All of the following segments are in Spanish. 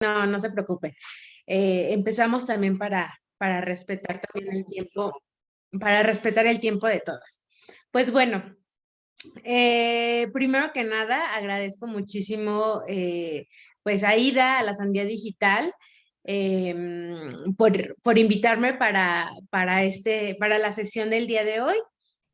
no, no se preocupe. Eh, empezamos también para, para respetar también el tiempo, para respetar el tiempo de todas. Pues bueno, eh, primero que nada, agradezco muchísimo eh, pues a Ida, a la Sandía Digital, em, por, por, invitarme para, para, este, para la sesión del día de hoy.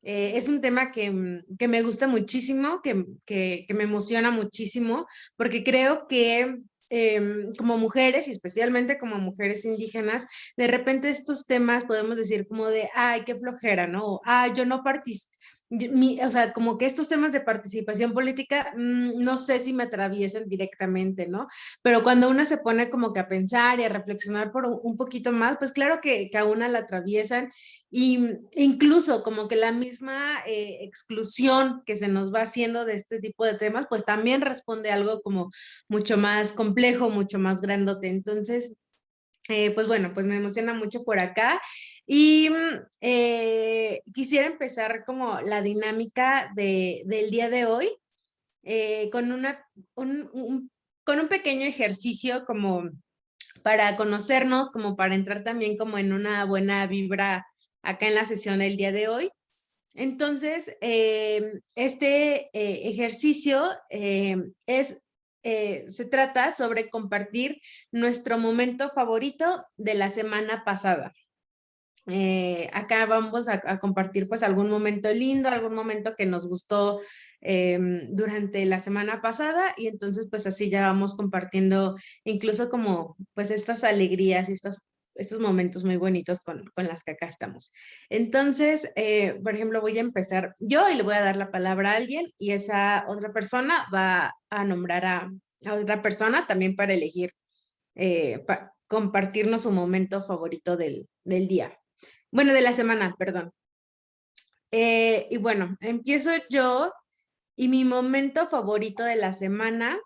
Eh, es un tema que, que, me gusta muchísimo, que, que, me emociona muchísimo, porque creo que Em, como mujeres y especialmente como mujeres indígenas, de repente estos temas podemos decir como de, ay, qué flojera, ¿no? Ah, yo no participo, o sea, como que estos temas de participación política, mm, no sé si me atraviesen directamente, ¿no? Pero cuando una se pone como que a pensar y a reflexionar por un, poquito más, pues claro que, que, a una la atraviesan y incluso como que la misma eh, exclusión que se nos va haciendo de este tipo de temas, pues también responde a algo como mucho más complejo, mucho más grandote. Entonces, eh, pues bueno, pues me emociona mucho por acá y mm, eh, quisiera empezar como la dinámica de, del día de hoy eh, con, una, un, con un pequeño ejercicio como para conocernos, como para entrar también como en una buena vibra acá en la sesión del día de hoy. Entonces, este ejercicio es eh, se trata sobre compartir nuestro momento favorito de la semana pasada. Eh, acá vamos a, compartir pues algún momento lindo, algún momento que nos gustó em, durante la semana pasada y entonces pues así ya vamos compartiendo incluso como pues estas alegrías y estos momentos muy bonitos con, con, las que acá estamos. Entonces, eh, por ejemplo, voy a empezar yo y le voy a dar la palabra a alguien y esa otra persona va a nombrar a, otra persona también para elegir, eh, para compartirnos su momento favorito del, del, día. Bueno, de la semana, perdón. Eh, y bueno, empiezo yo y mi momento favorito de la semana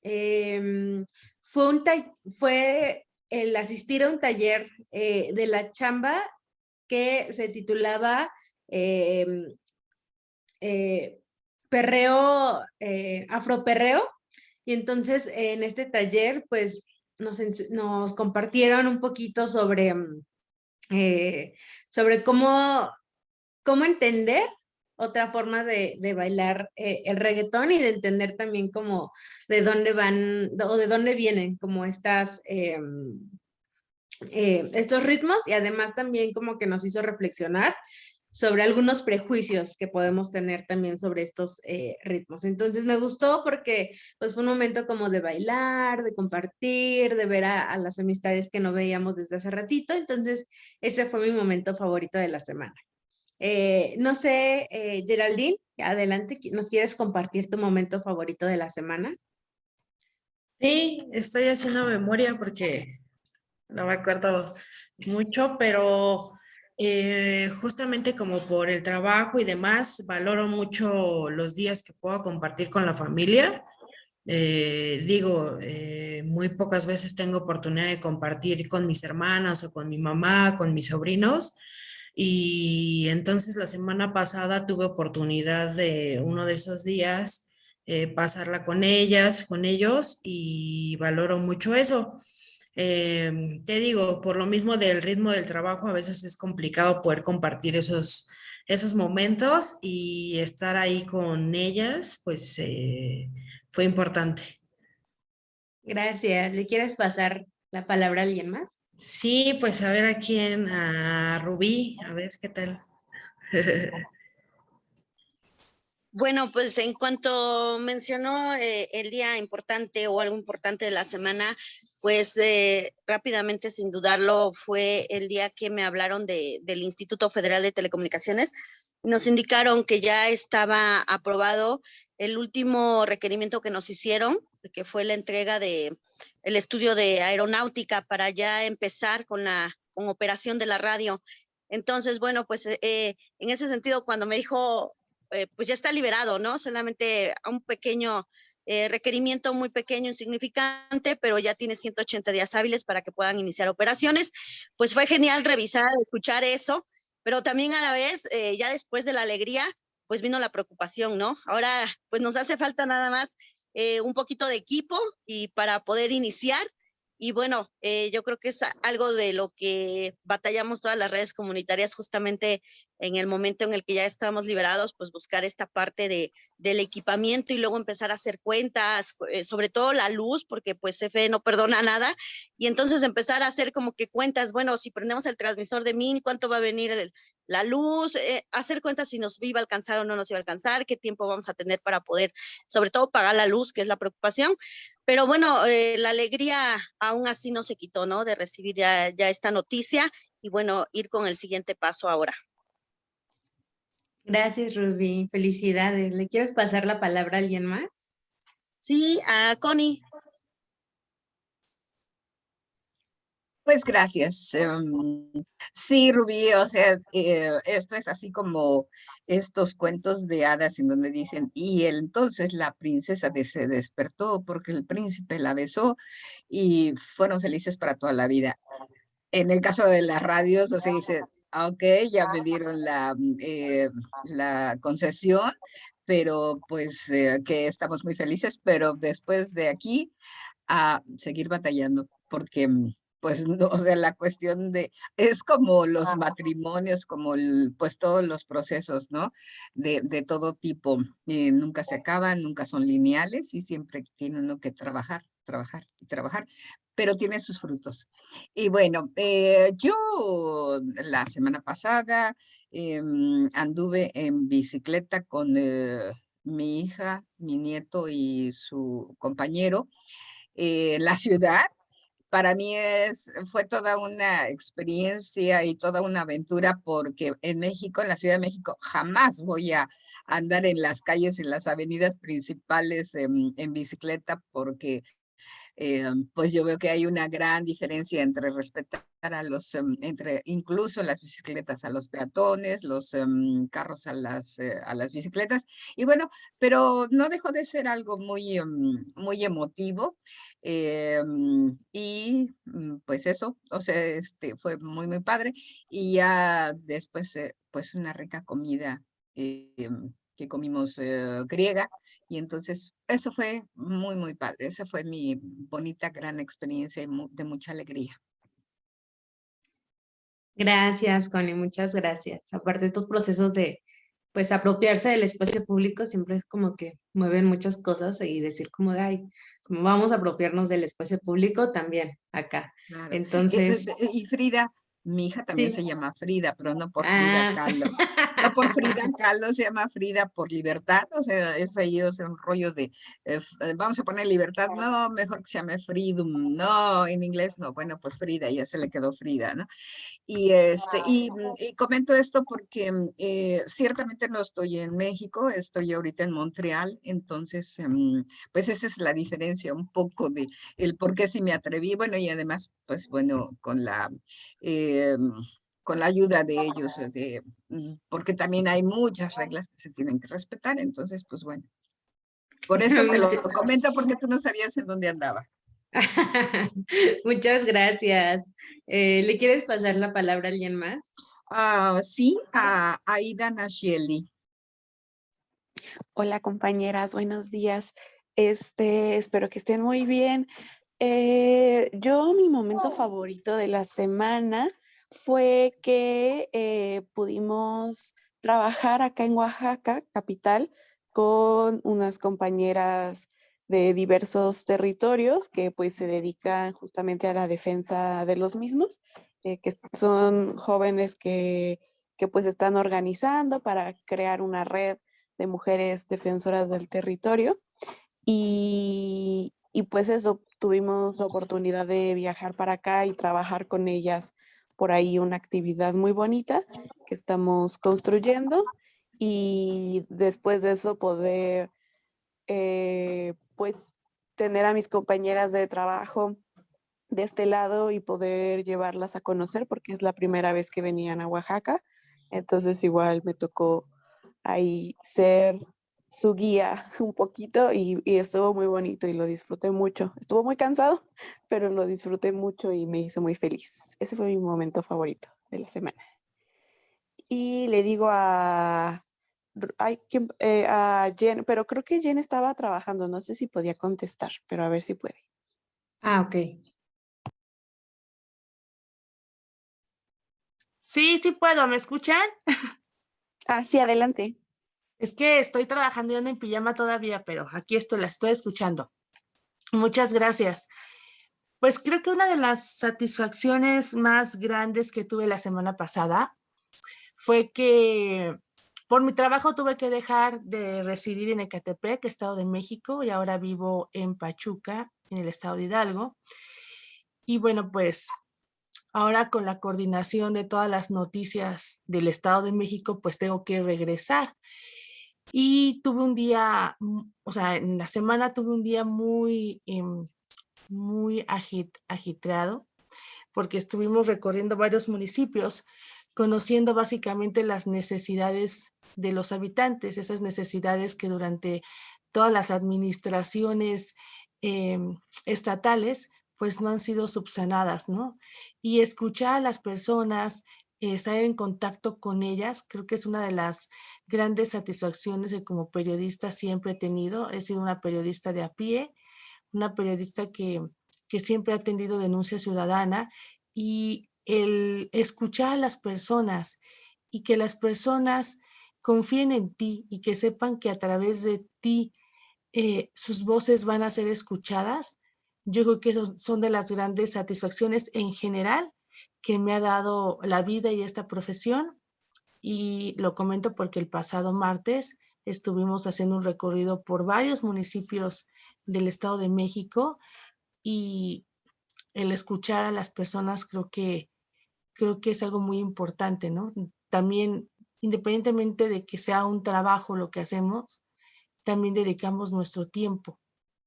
em, fue, un fue el asistir a un taller eh, de la chamba que se titulaba em, eh, Perreo, Afroperreo. Y entonces en este taller pues nos, nos compartieron un poquito sobre, mm, sobre cómo, cómo entender otra forma de, de bailar eh, el reggaetón y de entender también como de dónde van o de dónde vienen como estas, em, eh, estos ritmos y además también como que nos hizo reflexionar sobre algunos prejuicios que podemos tener también sobre estos eh, ritmos. Entonces me gustó porque pues fue un momento como de bailar, de compartir, de ver a, las amistades que no veíamos desde hace ratito. Entonces ese fue mi momento favorito de la semana. Eh, no sé, eh, Geraldine, adelante, ¿nos quieres compartir tu momento favorito de la semana? Sí, estoy haciendo memoria porque no me acuerdo mucho, pero eh, justamente como por el trabajo y demás, valoro mucho los días que puedo compartir con la familia. digo, muy pocas veces tengo oportunidad de compartir con mis hermanas o con mi mamá, con mis sobrinos, y entonces la semana pasada tuve oportunidad de uno de esos días eh, pasarla con ellas, con ellos y valoro mucho eso. Em, te digo, por lo mismo del ritmo del trabajo, a veces es complicado poder compartir esos, esos momentos y estar ahí con ellas, pues eh, fue importante. Gracias. ¿Le quieres pasar la palabra a alguien más? Sí, pues a ver a quién, a Rubí, a ver qué tal. Bueno, pues en cuanto mencionó eh, el día importante o algo importante de la semana, pues eh, rápidamente, sin dudarlo, fue el día que me hablaron de, del Instituto Federal de Telecomunicaciones. Nos indicaron que ya estaba aprobado el último requerimiento que nos hicieron, que fue la entrega de estudio de aeronáutica para ya empezar con la con operación de la radio. Entonces, bueno, pues eh, en ese sentido, cuando me dijo, eh, pues ya está liberado, ¿no? Solamente a un pequeño eh, requerimiento muy pequeño, insignificante, pero ya tiene 180 días hábiles para que puedan iniciar operaciones. Pues fue genial revisar, escuchar eso, pero también a la vez, ya después de la alegría, pues vino la preocupación, ¿no? Ahora, pues nos hace falta nada más eh, un poquito de equipo y para poder iniciar Y bueno, eh, yo creo que es algo de lo que batallamos todas las redes comunitarias justamente en el momento en el que ya estábamos liberados, pues buscar esta parte de, del equipamiento y luego empezar a hacer cuentas, eh, sobre todo la luz, porque pues CFE no perdona nada, y entonces empezar a hacer como que cuentas, bueno, si prendemos el transmisor de mini, ¿cuánto va a venir el, la luz? Eh, hacer cuentas si nos iba a alcanzar o no nos iba a alcanzar, qué tiempo vamos a tener para poder, sobre todo, pagar la luz, que es la preocupación. Pero bueno, eh, la alegría aún así no se quitó, ¿no? De recibir ya, ya esta noticia y bueno, ir con el siguiente paso ahora. Gracias, Ruby. Felicidades. ¿Le quieres pasar la palabra a alguien más? Sí, a Connie. Pues gracias. Em, sí, Rubí, o sea, eh, esto es así como estos cuentos de hadas en donde dicen, y entonces la princesa se despertó porque el príncipe la besó y fueron felices para toda la vida. En el caso de las radios, o sea, dice, ok, ya me dieron la, mm, eh, la concesión, pero pues eh, que estamos muy felices, pero después de aquí a seguir batallando, porque mm, pues no, o sea, la cuestión de, es como los matrimonios, como el, pues todos los procesos, ¿no? De, de todo tipo, y nunca se acaban, nunca son lineales y siempre tiene uno que trabajar, trabajar y trabajar, pero tiene sus frutos. Y bueno, eh, yo la semana pasada em, anduve en bicicleta con eh, mi hija, mi nieto y su compañero en la ciudad. Para mí es, fue toda una experiencia y toda una aventura porque en México, en la Ciudad de México, jamás voy a andar en las calles, en las avenidas principales en, en bicicleta porque eh, pues yo veo que hay una gran diferencia entre respetar a los, em, entre incluso las bicicletas a los peatones, los em, carros a las, eh, a las bicicletas. Y bueno, pero no dejó de ser algo muy, em, muy emotivo. y mm, pues eso, o sea, este, fue muy, muy padre. Y ya después, eh, pues una rica comida que comimos eh, griega y entonces eso fue muy, muy padre. Esa fue mi bonita, gran experiencia de mucha alegría. Gracias, Connie, muchas gracias. Aparte estos procesos de, pues, apropiarse del espacio público, siempre es como que mueven muchas cosas y decir como de, ay, como vamos a apropiarnos del espacio público también acá. Entonces... y Frida, mi hija también se llama Frida, pero no por Frida ah. Kahlo. No por Frida Kahlo, se llama Frida por libertad. O sea, es ahí o sea, un rollo de, eh, eh, vamos a poner libertad. No, mejor que se llame Freedom. No, en inglés no. Bueno, pues Frida, ya se le quedó Frida, ¿no? Y, este, y, comento esto porque eh, ciertamente no estoy en México, estoy ahorita en Montreal. Entonces, em, pues esa es la diferencia un poco de el por qué si me atreví. Bueno, y además, pues bueno, con la... Con la ayuda de ellos, de, mm, porque también hay muchas reglas que se tienen que respetar, entonces, pues bueno. Por eso te lo comento, porque tú no sabías en dónde andaba. Muchas gracias. Eh, ¿Le quieres pasar la palabra a alguien más? Ah, sí, a Aida Nashieli. Hola compañeras, buenos días. Este, espero que estén muy bien. Eh, yo, mi momento favorito de la semana fue que eh, pudimos trabajar acá en Oaxaca, capital, con unas compañeras de diversos territorios que pues se dedican justamente a la defensa de los mismos, eh, que son jóvenes que, que pues están organizando para crear una red de mujeres defensoras del territorio. Y, y pues eso, tuvimos la oportunidad de viajar para acá y trabajar con ellas por ahí una actividad muy bonita que estamos construyendo y después de eso poder eh, pues tener a mis compañeras de trabajo de este lado y poder llevarlas a conocer porque es la primera vez que venían a Oaxaca. Entonces igual me tocó ahí ser su guía un poquito y, y, estuvo muy bonito y lo disfruté mucho. Estuvo muy cansado, pero lo disfruté mucho y me hizo muy feliz. Ese fue mi momento favorito de la semana. Y le digo a, ay, eh, a Jen, pero creo que Jen estaba trabajando, no sé si podía contestar, pero a ver si puede. Ah, ok. Sí, sí puedo, ¿me escuchan? Ah, sí, adelante. Es que estoy trabajando y ando en pijama todavía, pero aquí estoy, la estoy escuchando. Muchas gracias. Pues creo que una de las satisfacciones más grandes que tuve la semana pasada fue que por mi trabajo tuve que dejar de residir en Ecatepec, Estado de México, y ahora vivo en Pachuca, en el Estado de Hidalgo. Y bueno, pues ahora con la coordinación de todas las noticias del Estado de México, pues tengo que regresar. Y tuve un día, mm, o sea, en la semana tuve un día muy, em, muy agit, agitreado, porque estuvimos recorriendo varios municipios, conociendo básicamente las necesidades de los habitantes, esas necesidades que durante todas las administraciones em, estatales pues no han sido subsanadas, ¿no? Y escuchar a las personas, estar en contacto con ellas, creo que es una de las grandes satisfacciones que como periodista siempre he tenido. He sido una periodista de a pie, una periodista que, que siempre ha atendido denuncia ciudadana y el escuchar a las personas y que las personas confíen en ti y que sepan que a través de ti eh, sus voces van a ser escuchadas, yo creo que son de las grandes satisfacciones en general que me ha dado la vida y esta profesión. Y lo comento porque el pasado martes estuvimos haciendo un recorrido por varios municipios del Estado de México y el escuchar a las personas creo que, creo que es algo muy importante, ¿no? También, independientemente de que sea un trabajo lo que hacemos, también dedicamos nuestro tiempo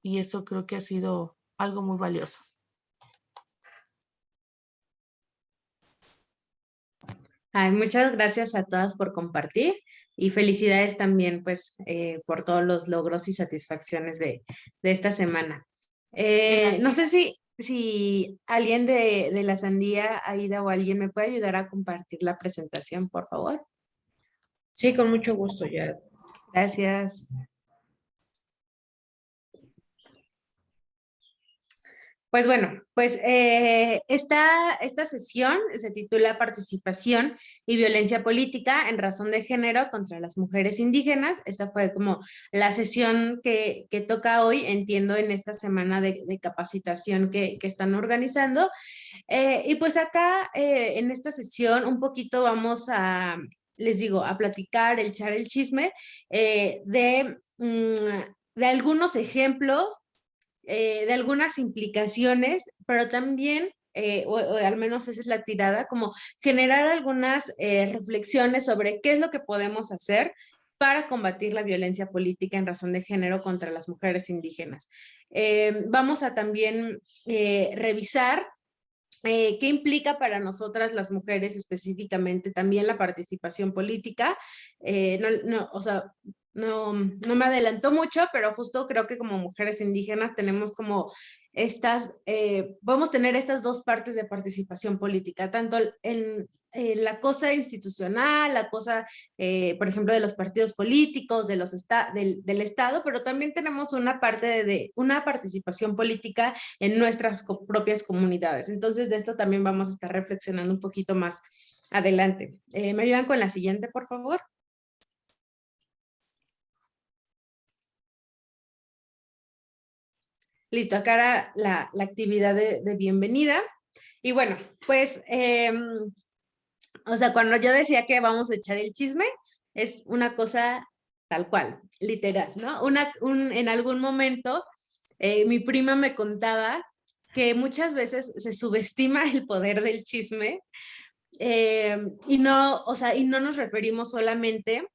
y eso creo que ha sido algo muy valioso. Muchas gracias a todas por compartir y felicidades también pues eh, por todos los logros y satisfacciones de, esta semana. Eh, no sé si, si alguien de, de, la Sandía, Aida o alguien me puede ayudar a compartir la presentación, por favor. Sí, con mucho gusto, ya. Gracias. Pues bueno, pues eh, esta, esta sesión se titula Participación y Violencia Política en Razón de Género contra las Mujeres Indígenas. Esta fue como la sesión que, toca hoy, entiendo, en esta semana de, capacitación que, están organizando. Eh, y pues acá, eh, en esta sesión, un poquito vamos a, les digo, a platicar, el echar el chisme de, mm, de algunos ejemplos eh, de algunas implicaciones, pero también, eh, o, al menos esa es la tirada, como generar algunas eh, reflexiones sobre qué es lo que podemos hacer para combatir la violencia política en razón de género contra las mujeres indígenas. vamos a también revisar qué implica para nosotras las mujeres específicamente también la participación política. no, o sea, no, no me adelantó mucho, pero justo creo que como mujeres indígenas tenemos como estas, eh, podemos tener estas dos partes de participación política, tanto en, la cosa institucional, la cosa, eh, por ejemplo, de los partidos políticos, de los del, del, Estado, pero también tenemos una parte de, una participación política en nuestras propias comunidades. Entonces, de esto también vamos a estar reflexionando un poquito más adelante. Eh, ¿Me ayudan con la siguiente, por favor? Listo, acá era la, actividad de, bienvenida. Y bueno, pues, em, o sea, cuando yo decía que vamos a echar el chisme, es una cosa tal cual, literal, ¿no? Un, en algún momento, eh, mi prima me contaba que muchas veces se subestima el poder del chisme em, y no, o sea, y no nos referimos solamente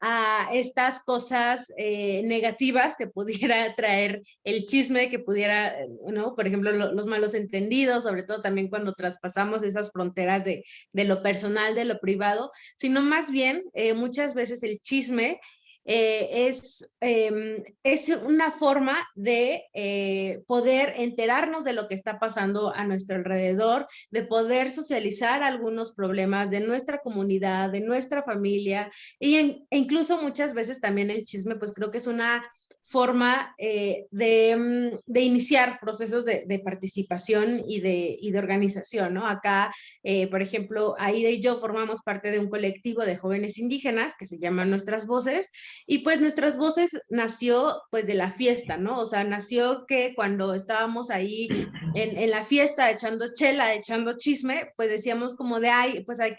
a estas cosas eh, negativas que pudiera traer el chisme, que pudiera, ¿no? Por ejemplo, los malos entendidos, sobre todo también cuando traspasamos esas fronteras de, de lo personal, de lo privado, sino más bien eh, muchas veces el chisme eh, es, em, es una forma de eh, poder enterarnos de lo que está pasando a nuestro alrededor, de poder socializar algunos problemas de nuestra comunidad, de nuestra familia, y e incluso muchas veces también el chisme, pues creo que es una forma eh, de, mm, de, iniciar procesos de, de participación y de, y de, organización, ¿no? Acá, eh, por ejemplo, Aida y yo formamos parte de un colectivo de jóvenes indígenas que se llama Nuestras Voces, y pues Nuestras Voces nació pues de la fiesta, ¿no? O sea, nació que cuando estábamos ahí en, en la fiesta echando chela, echando chisme, pues decíamos como de, ay, pues hay,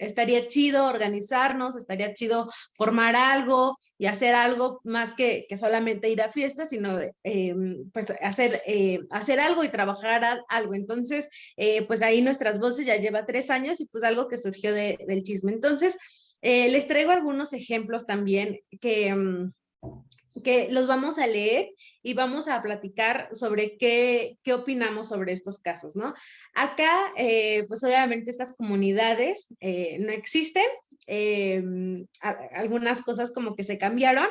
estaría chido organizarnos, estaría chido formar algo y hacer algo más que, que solamente ir a fiestas, sino eh, pues hacer, eh, hacer algo y trabajar algo. Entonces, eh, pues ahí nuestras voces ya lleva tres años y pues algo que surgió de, del chisme. Entonces, les traigo algunos ejemplos también que... Mm, que los vamos a leer y vamos a platicar sobre qué, qué opinamos sobre estos casos, ¿no? Acá, pues obviamente estas comunidades no existen, algunas cosas como que se cambiaron,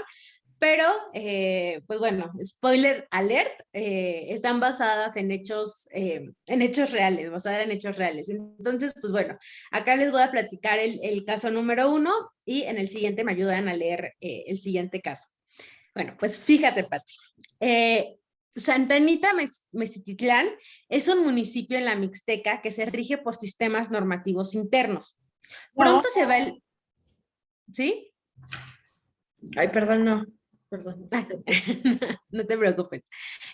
pero, eh, pues bueno, spoiler alert, eh, están basadas en hechos, eh, en hechos reales, basadas en hechos reales. Entonces, pues bueno, acá les voy a platicar el, el caso número uno y en el siguiente me ayudan a leer el siguiente caso. Bueno, pues fíjate, Pati. Santa Anita Mezititlán es un municipio en la Mixteca que se rige por sistemas normativos internos. Pronto se va el... ¿Sí? Ay, perdón, no. Perdón. no te preocupes.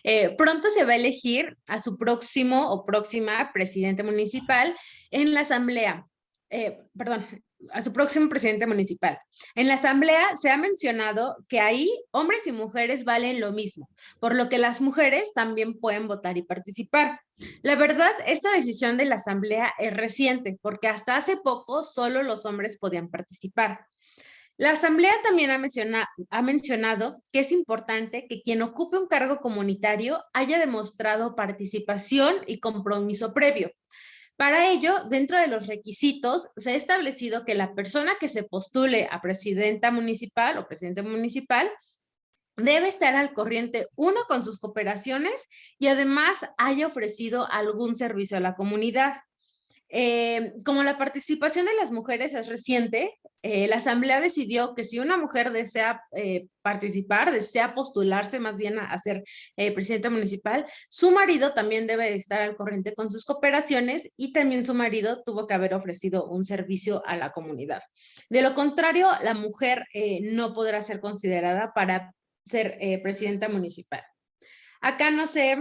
Eh, pronto se va a elegir a su próximo o próxima presidente municipal en la asamblea. Eh, perdón, a su próximo presidente municipal. En la asamblea se ha mencionado que ahí hombres y mujeres valen lo mismo, por lo que las mujeres también pueden votar y participar. La verdad, esta decisión de la asamblea es reciente, porque hasta hace poco solo los hombres podían participar. La Asamblea también ha, mencionado que es importante que quien ocupe un cargo comunitario haya demostrado participación y compromiso previo. Para ello, dentro de los requisitos, se ha establecido que la persona que se postule a presidenta municipal o presidente municipal debe estar al corriente, uno, con sus cooperaciones y además haya ofrecido algún servicio a la comunidad. Eh, como la participación de las mujeres es reciente, eh, la asamblea decidió que si una mujer desea eh, participar, desea postularse más bien a, ser presidenta municipal, su marido también debe estar al corriente con sus cooperaciones y también su marido tuvo que haber ofrecido un servicio a la comunidad. De lo contrario, la mujer no podrá ser considerada para ser presidenta municipal. Acá no sé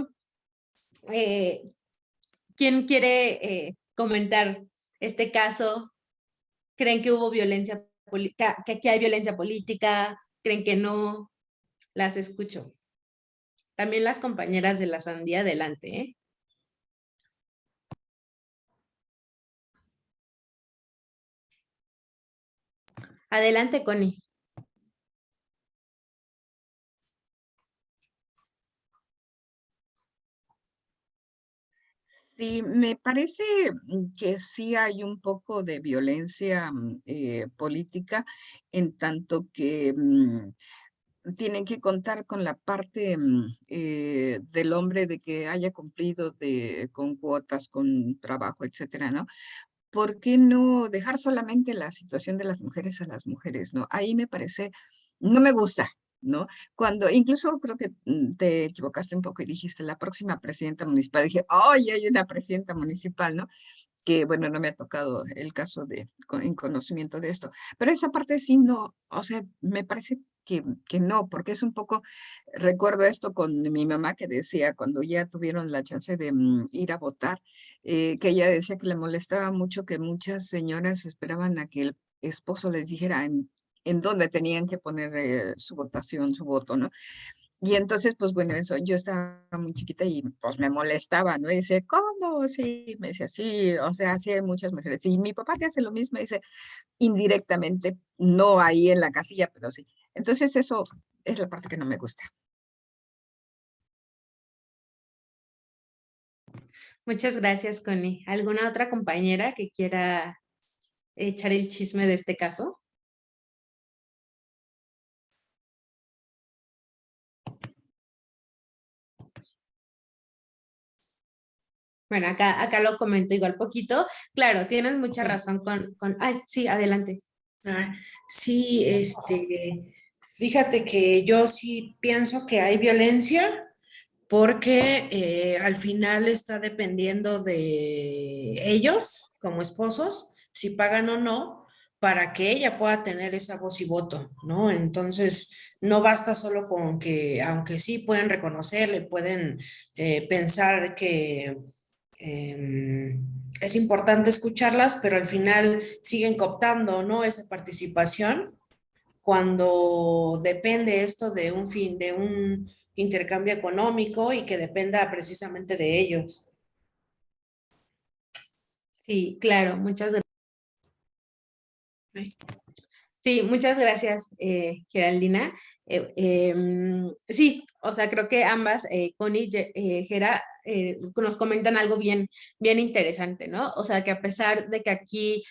quién quiere comentar este caso? ¿Creen que hubo violencia, que aquí hay violencia política? ¿Creen que no? Las escucho. También las compañeras de la sandía, adelante. ¿eh? Adelante, Connie. Sí, me parece mm, que sí hay un poco de violencia mm, eh, política en tanto que mm, tienen que contar con la parte eh, del hombre de que haya cumplido con cuotas, con trabajo, etcétera, ¿no? ¿Por qué no dejar solamente la situación de las mujeres a las mujeres, no? Ahí me parece, no me gusta, ¿no? Cuando incluso creo que mm, te equivocaste un poco y dijiste la próxima presidenta municipal, dije, ¡ay, hay una presidenta municipal, ¿no? Que bueno, no me ha tocado el caso de en conocimiento de esto, pero esa parte sí no, o sea, me parece que, que no, porque es un poco, recuerdo esto con mi mamá que decía cuando ya tuvieron la chance de mm, ir a votar, eh, que ella decía que le molestaba mucho que muchas señoras esperaban a que el esposo les dijera en en dónde tenían que poner eh, su votación, su voto, ¿no? Y entonces, pues bueno, eso, yo estaba muy chiquita y pues me molestaba, ¿no? Y dice, ¿cómo? Sí, me decía, sí, o sea, sí hay muchas mujeres. Y mi papá te hace lo mismo, dice, indirectamente, no ahí en la casilla, pero sí. Entonces eso es la parte que no me gusta. Muchas gracias, Connie. ¿Alguna otra compañera que quiera echar el chisme de este caso? Bueno, acá, acá lo comento igual poquito. Claro, tienes mucha razón con... con ay, sí, adelante. Ah, sí, este, Fíjate que yo sí pienso que hay violencia porque eh, al final está dependiendo de ellos como esposos, si pagan o no, para que ella pueda tener esa voz y voto, ¿no? Entonces, no basta solo con que, aunque sí pueden reconocerle, pueden eh, pensar que em, es importante escucharlas, pero al final siguen cooptando, ¿no? Esa participación cuando depende esto de un fin, de un intercambio económico y que dependa precisamente de ellos. Sí, claro, muchas gracias. Sí, muchas gracias, eh, Geraldina. Eh, em, sí, o sea, creo que ambas, eh, Connie y Gera, nos comentan algo bien, bien interesante, ¿no? O sea, que a pesar de que aquí,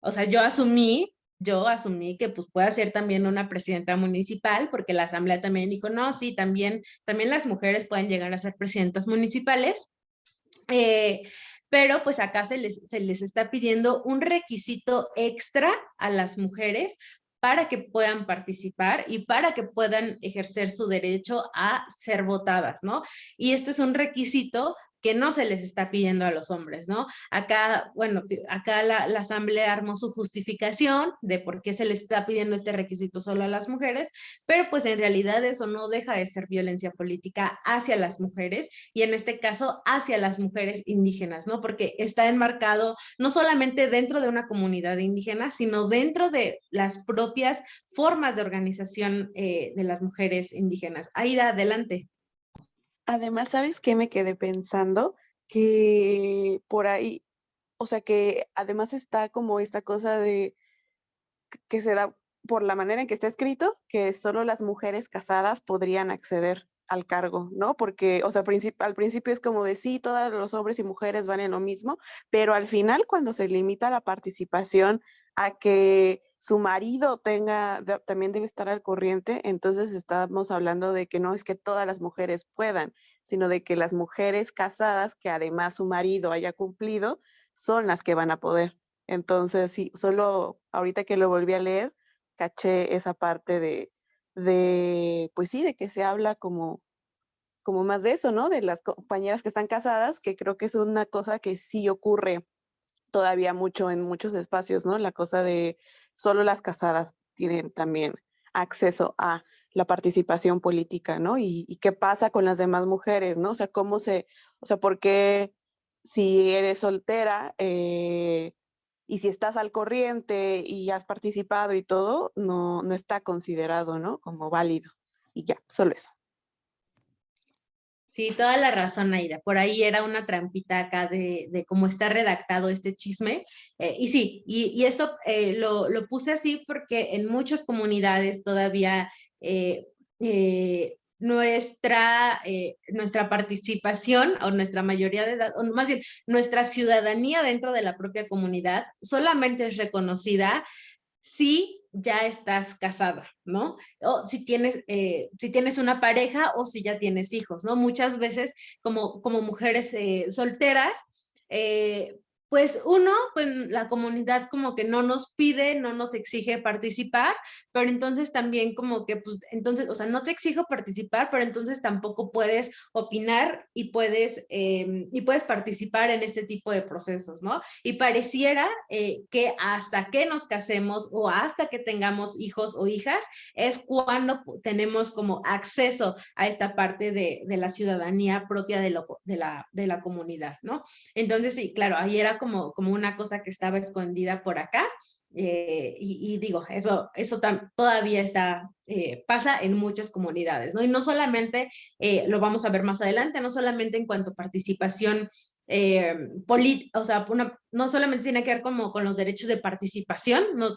o sea, yo asumí yo asumí que pues puede ser también una presidenta municipal, porque la asamblea también dijo, no, sí, también, también las mujeres pueden llegar a ser presidentas municipales. Eh, pero pues acá se les, se les está pidiendo un requisito extra a las mujeres para que puedan participar y para que puedan ejercer su derecho a ser votadas, ¿no? Y esto es un requisito que no se les está pidiendo a los hombres, ¿no? Acá, bueno, acá la, asamblea armó su justificación de por qué se les está pidiendo este requisito solo a las mujeres, pero pues en realidad eso no deja de ser violencia política hacia las mujeres y en este caso hacia las mujeres indígenas, ¿no? Porque está enmarcado no solamente dentro de una comunidad indígena, sino dentro de las propias formas de organización eh, de las mujeres indígenas. Aida, adelante. Además, ¿sabes qué me quedé pensando? Que por ahí, o sea, que además está como esta cosa de que se da por la manera en que está escrito, que solo las mujeres casadas podrían acceder al cargo, ¿no? Porque, o sea, al principio es como de sí, todos los hombres y mujeres van en lo mismo, pero al final cuando se limita la participación a que su marido tenga, también debe estar al corriente, entonces estamos hablando de que no es que todas las mujeres puedan, sino de que las mujeres casadas, que además su marido haya cumplido, son las que van a poder. Entonces, sí, solo ahorita que lo volví a leer, caché esa parte de, de pues sí, de que se habla como, como más de eso, ¿no? De las compañeras que están casadas, que creo que es una cosa que sí ocurre todavía mucho en muchos espacios, ¿no? La cosa de solo las casadas tienen también acceso a la participación política, ¿no? Y, qué pasa con las demás mujeres, ¿no? O sea, cómo se, o sea, por qué si eres soltera eh, y si estás al corriente y has participado y todo, no, no está considerado, ¿no? Como válido. Y ya, solo eso. Sí, toda la razón, Aida. Por ahí era una trampita acá de, cómo está redactado este chisme. Eh, y sí, y, esto eh, lo, puse así porque en muchas comunidades todavía eh, nuestra, nuestra participación o nuestra mayoría de edad, o más bien nuestra ciudadanía dentro de la propia comunidad solamente es reconocida si ya estás casada, ¿no? O si tienes, eh, si tienes una pareja o si ya tienes hijos, ¿no? Muchas veces como, como mujeres eh, solteras, eh, pues uno, pues la comunidad como que no nos pide, no nos exige participar, pero entonces también como que, pues, entonces, o sea, no te exijo participar, pero entonces tampoco puedes opinar y puedes, em, y puedes participar en este tipo de procesos, ¿no? Y pareciera eh, que hasta que nos casemos o hasta que tengamos hijos o hijas, es cuando tenemos como acceso a esta parte de, de la ciudadanía propia de, lo, de, la, de la comunidad, ¿no? Entonces, sí, claro, ahí era como, como una cosa que estaba escondida por acá. Eh, y, digo, eso, eso todavía está, eh, pasa en muchas comunidades, ¿no? Y no solamente, eh, lo vamos a ver más adelante, no solamente en cuanto a participación política, o sea, no solamente tiene que ver como con los derechos de participación, no,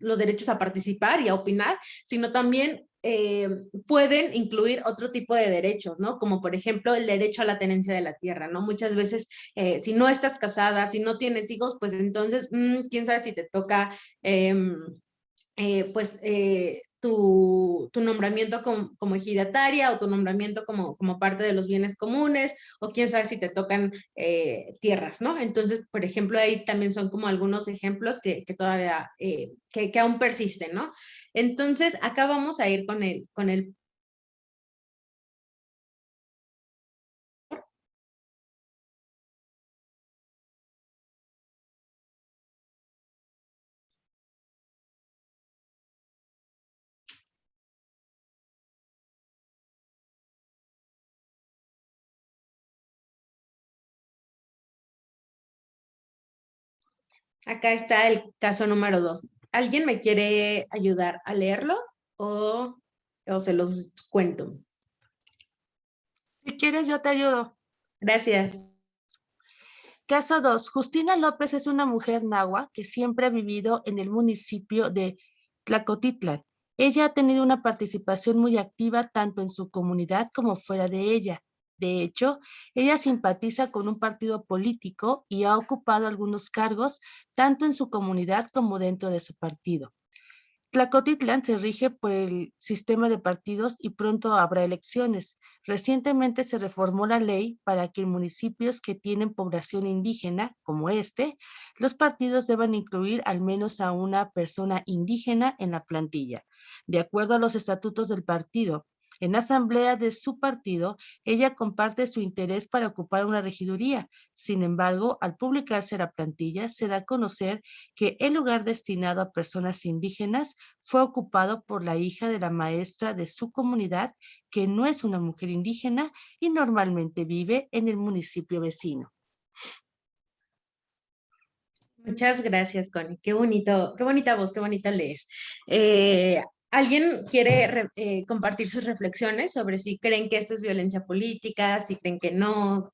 los derechos a participar y a opinar, sino también eh, pueden incluir otro tipo de derechos, ¿no? Como por ejemplo el derecho a la tenencia de la tierra, ¿no? Muchas veces eh, si no estás casada, si no tienes hijos, pues entonces, mm, quién sabe si te toca, em, eh, pues tu, nombramiento como, ejidataria o tu nombramiento como, parte de los bienes comunes o quién sabe si te tocan eh, tierras, ¿no? Entonces, por ejemplo, ahí también son como algunos ejemplos que, todavía, eh, que, aún persisten, ¿no? Entonces, acá vamos a ir con el, con el Acá está el caso número dos. ¿Alguien me quiere ayudar a leerlo o, o se los cuento? Si quieres, yo te ayudo. Gracias. Caso 2. Justina López es una mujer nahua que siempre ha vivido en el municipio de Tlacotitlan. Ella ha tenido una participación muy activa tanto en su comunidad como fuera de ella. De hecho, ella simpatiza con un partido político y ha ocupado algunos cargos tanto en su comunidad como dentro de su partido. Tlacotitlán se rige por el sistema de partidos y pronto habrá elecciones. Recientemente se reformó la ley para que en municipios que tienen población indígena, como este, los partidos deban incluir al menos a una persona indígena en la plantilla. De acuerdo a los estatutos del partido, en asamblea de su partido, ella comparte su interés para ocupar una regiduría. Sin embargo, al publicarse la plantilla, se da a conocer que el lugar destinado a personas indígenas fue ocupado por la hija de la maestra de su comunidad, que no es una mujer indígena y normalmente vive en el municipio vecino. Muchas gracias, Connie. Qué bonito, qué bonita voz, qué bonita lees. Eh, ¿Alguien quiere eh, compartir sus reflexiones sobre si creen que esto es violencia política, si creen que no?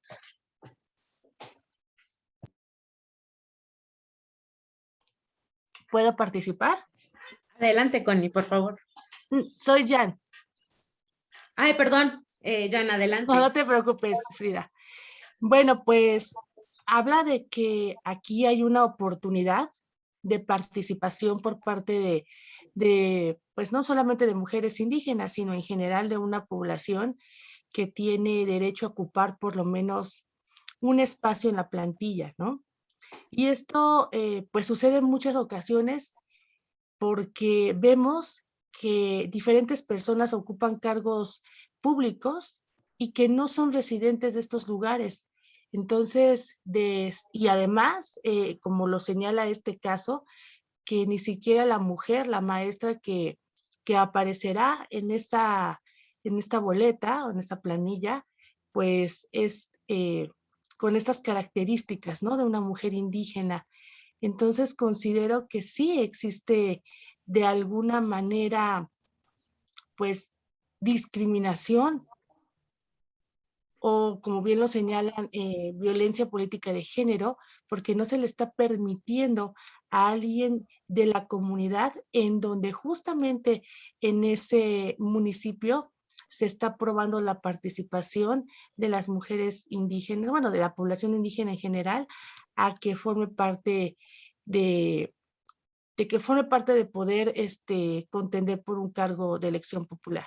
¿Puedo participar? Adelante, Connie, por favor. Mm, soy Jan. Ay, perdón, eh, Jan, adelante. No, no te preocupes, Frida. Bueno, pues habla de que aquí hay una oportunidad de participación por parte de, de, pues no solamente de mujeres indígenas, sino en general de una población que tiene derecho a ocupar por lo menos un espacio en la plantilla, ¿no? Y esto eh, pues sucede en muchas ocasiones porque vemos que diferentes personas ocupan cargos públicos y que no son residentes de estos lugares. Entonces, de, y además, eh, como lo señala este caso, que ni siquiera la mujer, la maestra que, que aparecerá en esta, en esta boleta o en esta planilla, pues es eh, con estas características, ¿no? De una mujer indígena. Entonces considero que sí existe de alguna manera, pues, discriminación o como bien lo señalan, eh, violencia política de género, porque no se le está permitiendo a alguien de la comunidad en donde justamente en ese municipio se está aprobando la participación de las mujeres indígenas, bueno, de la población indígena en general, a que forme parte de, que forme parte de poder este, contender por un cargo de elección popular.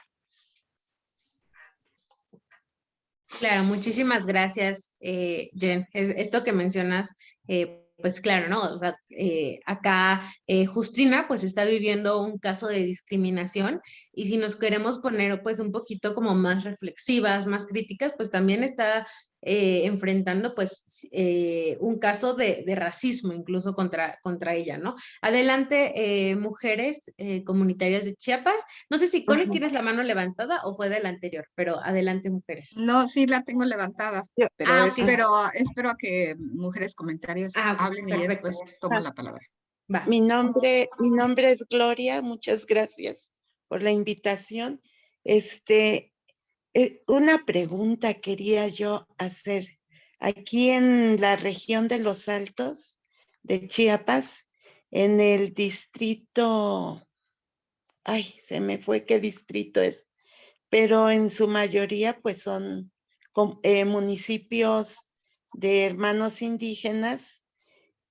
Claro, muchísimas gracias, eh, Jen. Es, esto que mencionas, eh, pues claro, ¿no? O sea, eh, acá eh, Justina pues está viviendo un caso de discriminación y si nos queremos poner pues un poquito como más reflexivas, más críticas, pues también está eh, enfrentando pues eh, un caso de, de, racismo incluso contra, contra ella, ¿no? Adelante, eh, mujeres comunitarias de Chiapas. No sé si Connie tienes la mano levantada o fue de la anterior, pero adelante, mujeres. No, sí la tengo levantada, pero ah, espero, espero a que mujeres comentarias ah, hablen y después tomo la palabra. Va. Mi nombre, mi nombre es Gloria, muchas gracias por la invitación. Este, eh, una pregunta quería yo hacer. Aquí en la región de los Altos de Chiapas, en el distrito, ay, se me fue qué distrito es, pero en su mayoría pues son eh, municipios de hermanos indígenas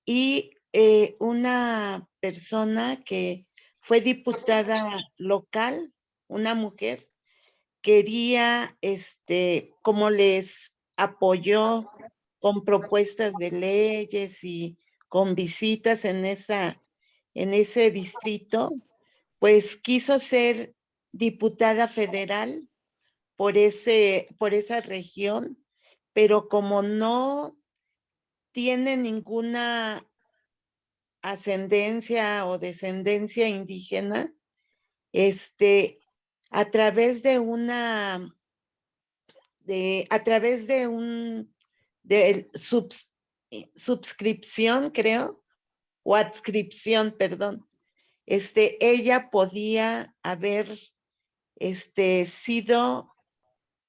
y eh, una persona que fue diputada local, una mujer, quería, este, como les apoyó con propuestas de leyes y con visitas en, esa, en ese distrito, pues quiso ser diputada federal por, ese, por esa región, pero como no tiene ninguna ascendencia o descendencia indígena, este, a través de una, de, a través de un, de eh, subscripción, creo, o adscripción, perdón, este, ella podía haber este, sido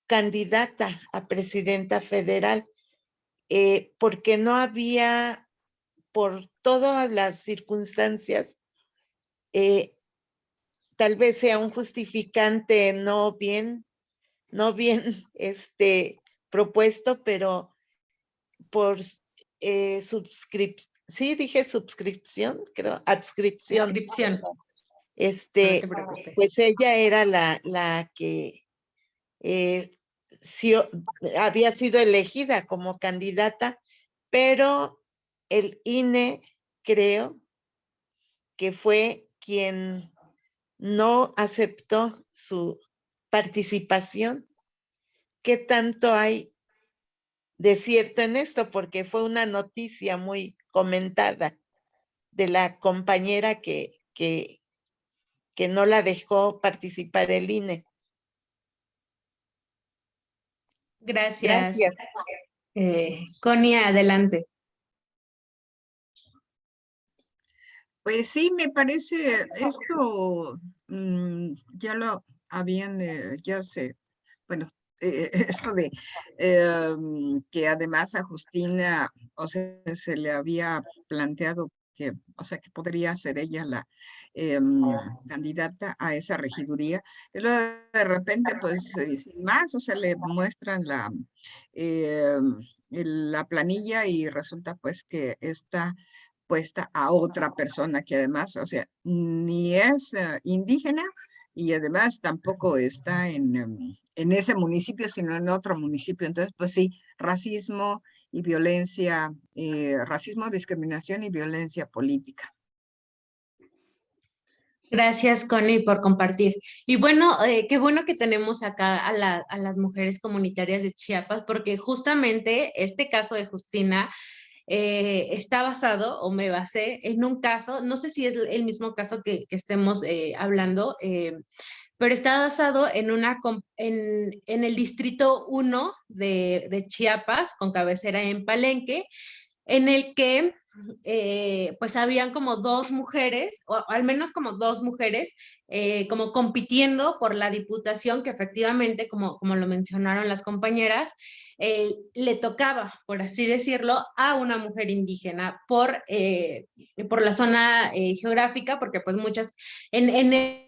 candidata a presidenta federal, eh, porque no había, por todas las circunstancias, eh, tal vez sea un justificante no bien, no bien este, propuesto, pero por eh, suscripción, sí dije suscripción, creo, adscripción. Adscripción. Este, pues ella era la, la que eh, había sido elegida como candidata, pero el INE creo que fue quien no aceptó su participación. ¿Qué tanto hay de cierto en esto? Porque fue una noticia muy comentada de la compañera que, que, que no la dejó participar el INE. Gracias. Gracias. Eh, Conia, adelante. Pues sí, me parece esto, mm, ya lo habían, eh, ya sé, bueno, eh, esto de em, que además a Justina, o sea, se le había planteado que, o sea, que podría ser ella la em, candidata a esa regiduría. Y luego de repente, pues, sin más, o sea, le muestran la, em, la planilla y resulta pues que está puesta a otra persona que además, o sea, ni es eh, indígena y además tampoco está en, em, en ese municipio, sino en otro municipio. Entonces, pues sí, racismo y violencia, eh, racismo, discriminación y violencia política. Gracias, Connie, por compartir. Y bueno, eh, qué bueno que tenemos acá a, a, las mujeres comunitarias de Chiapas, porque justamente este caso de Justina eh, está basado o me basé en un caso, no sé si es el mismo caso que, estemos eh, hablando, eh, pero está basado en, una, en, en el distrito 1 de, de Chiapas, con cabecera en Palenque, en el que eh, pues habían como dos mujeres, o al menos como dos mujeres, eh, como compitiendo por la diputación que efectivamente, como, como lo mencionaron las compañeras, eh, le tocaba, por así decirlo, a una mujer indígena por, por la zona geográfica, porque pues muchas, en, en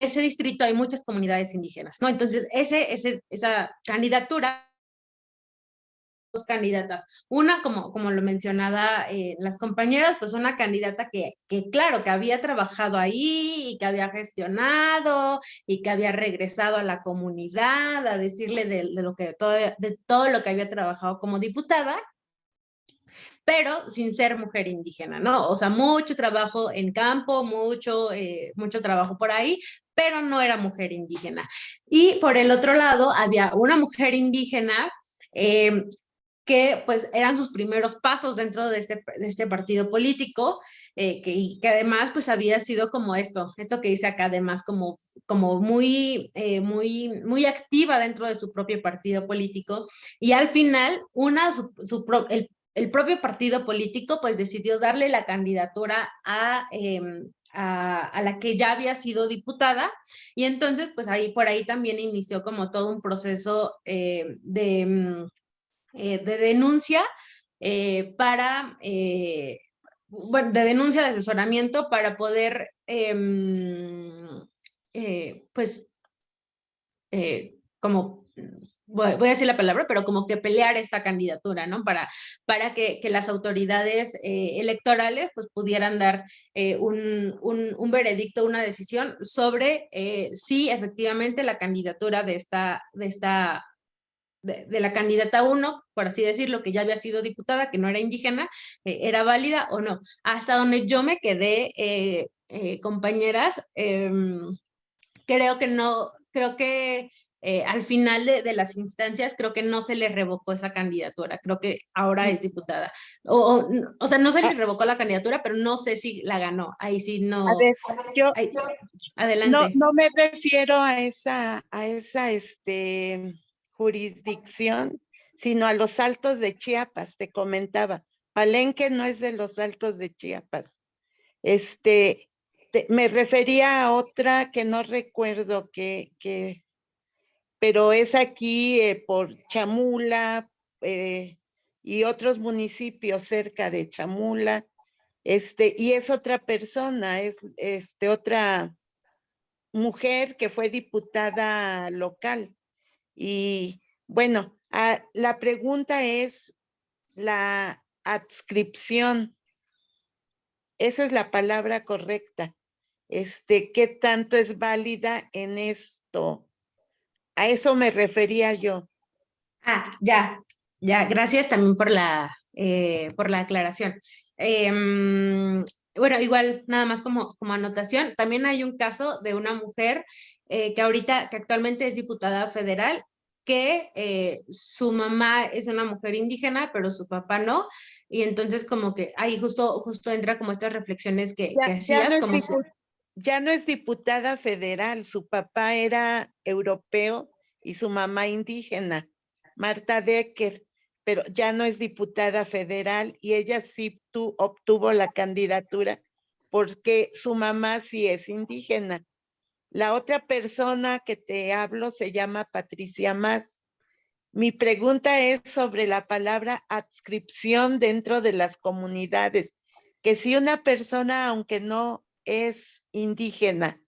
ese distrito hay muchas comunidades indígenas, ¿no? Entonces, ese, ese, esa candidatura candidatas. Una, como, como lo mencionaba eh, las compañeras, pues una candidata que, que, claro, que había trabajado ahí y que había gestionado y que había regresado a la comunidad a decirle de, lo que, todo, de todo lo que había trabajado como diputada, pero sin ser mujer indígena, ¿no? O sea, mucho trabajo en campo, mucho, eh, mucho trabajo por ahí, pero no era mujer indígena. Y por el otro lado, había una mujer indígena eh, que pues eran sus primeros pasos dentro de este, de este partido político, eh, que, que, además pues había sido como esto, esto que dice acá además como, como muy, eh, muy, muy activa dentro de su propio partido político. Y al final una, el, el, propio partido político pues decidió darle la candidatura a... Em, a, a, la que ya había sido diputada. Y entonces pues ahí por ahí también inició como todo un proceso eh, de, mm, eh, de denuncia eh, para, eh, bueno, de denuncia de asesoramiento para poder, em, pues, como voy, a decir la palabra, pero como que pelear esta candidatura, ¿no? Para, para que, que las autoridades electorales pues pudieran dar un, un, un, veredicto, una decisión sobre si efectivamente la candidatura de esta, de esta de, de, la candidata 1, por así decirlo, que ya había sido diputada, que no era indígena, eh, era válida o no. Hasta donde yo me quedé, eh, eh, compañeras, em, creo que no, creo que al final de, de, las instancias, creo que no se le revocó esa candidatura, creo que ahora es diputada. O, o, o sea, no se le ah. revocó la candidatura, pero no sé si la ganó, ahí sí no. A ver, yo, ahí, adelante. No, no me refiero a esa, a esa, este, jurisdicción, sino a los altos de Chiapas, te comentaba. Palenque no es de los altos de Chiapas. Este, te, me refería a otra que no recuerdo que, que pero es aquí eh, por Chamula eh, y otros municipios cerca de Chamula. Este, y es otra persona, es este, otra mujer que fue diputada local. Y bueno, a, la pregunta es la adscripción. Esa es la palabra correcta. Este, ¿qué tanto es válida en esto? A eso me refería yo. Ah, ya, ya, gracias también por la, eh, por la aclaración. Eh, bueno, igual, nada más como, como anotación, también hay un caso de una mujer eh, que ahorita, que actualmente es diputada federal, que eh, su mamá es una mujer indígena, pero su papá no, y entonces como que ahí justo, justo entra como estas reflexiones que, ya, que hacías. Ya no, como si... ya no es diputada federal, su papá era europeo y su mamá indígena, Marta Decker, pero ya no es diputada federal y ella sí tu, obtuvo la candidatura porque su mamá sí es indígena. La otra persona que te hablo se llama Patricia Más. Mi pregunta es sobre la palabra adscripción dentro de las comunidades, que si una persona, aunque no es indígena,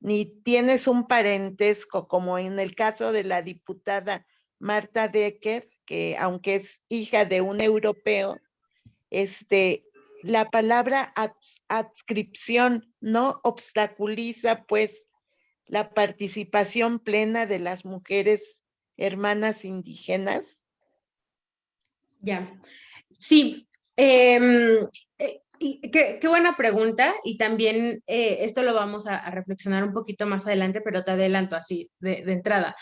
ni tienes un parentesco, como en el caso de la diputada Marta Decker, que aunque es hija de un europeo, este, la palabra adscripción no obstaculiza pues la participación plena de las mujeres hermanas indígenas? Ya, sí. Eh, y qué, qué, buena pregunta y también eh, esto lo vamos a, reflexionar un poquito más adelante, pero te adelanto así de, de entrada.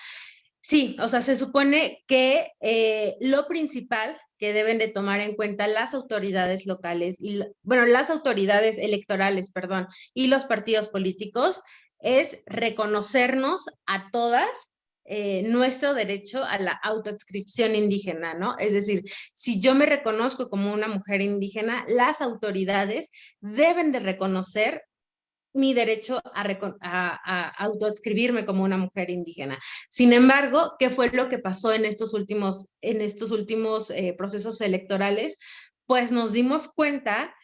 Sí, o sea, se supone que eh, lo principal que deben de tomar en cuenta las autoridades locales y, bueno, las autoridades electorales, perdón, y los partidos políticos es reconocernos a todas eh, nuestro derecho a la autoadscripción indígena, ¿no? Es decir, si yo me reconozco como una mujer indígena, las autoridades deben de reconocer mi derecho a, a, autoadscribirme como una mujer indígena. Sin embargo, ¿qué fue lo que pasó en estos últimos, en estos últimos eh, procesos electorales? Pues nos dimos cuenta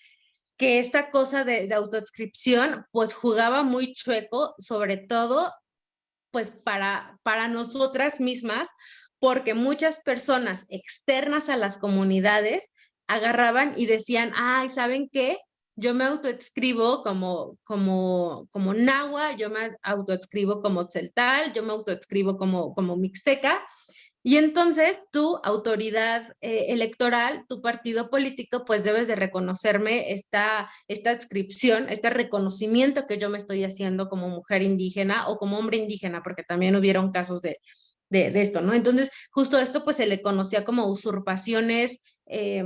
que esta cosa de, de pues jugaba muy chueco, sobre todo pues para, para nosotras mismas, porque muchas personas externas a las comunidades agarraban y decían, ay, ¿saben qué? Yo me autoexcribo como, como, como Nahua, yo me autoexcribo como Tzeltal, yo me autoexcribo como, como Mixteca, y entonces tu autoridad eh, electoral, tu partido político, pues debes de reconocerme esta, esta adscripción, este reconocimiento que yo me estoy haciendo como mujer indígena o como hombre indígena, porque también hubieron casos de, de, esto, ¿no? Entonces, justo esto pues se le conocía como usurpaciones eh,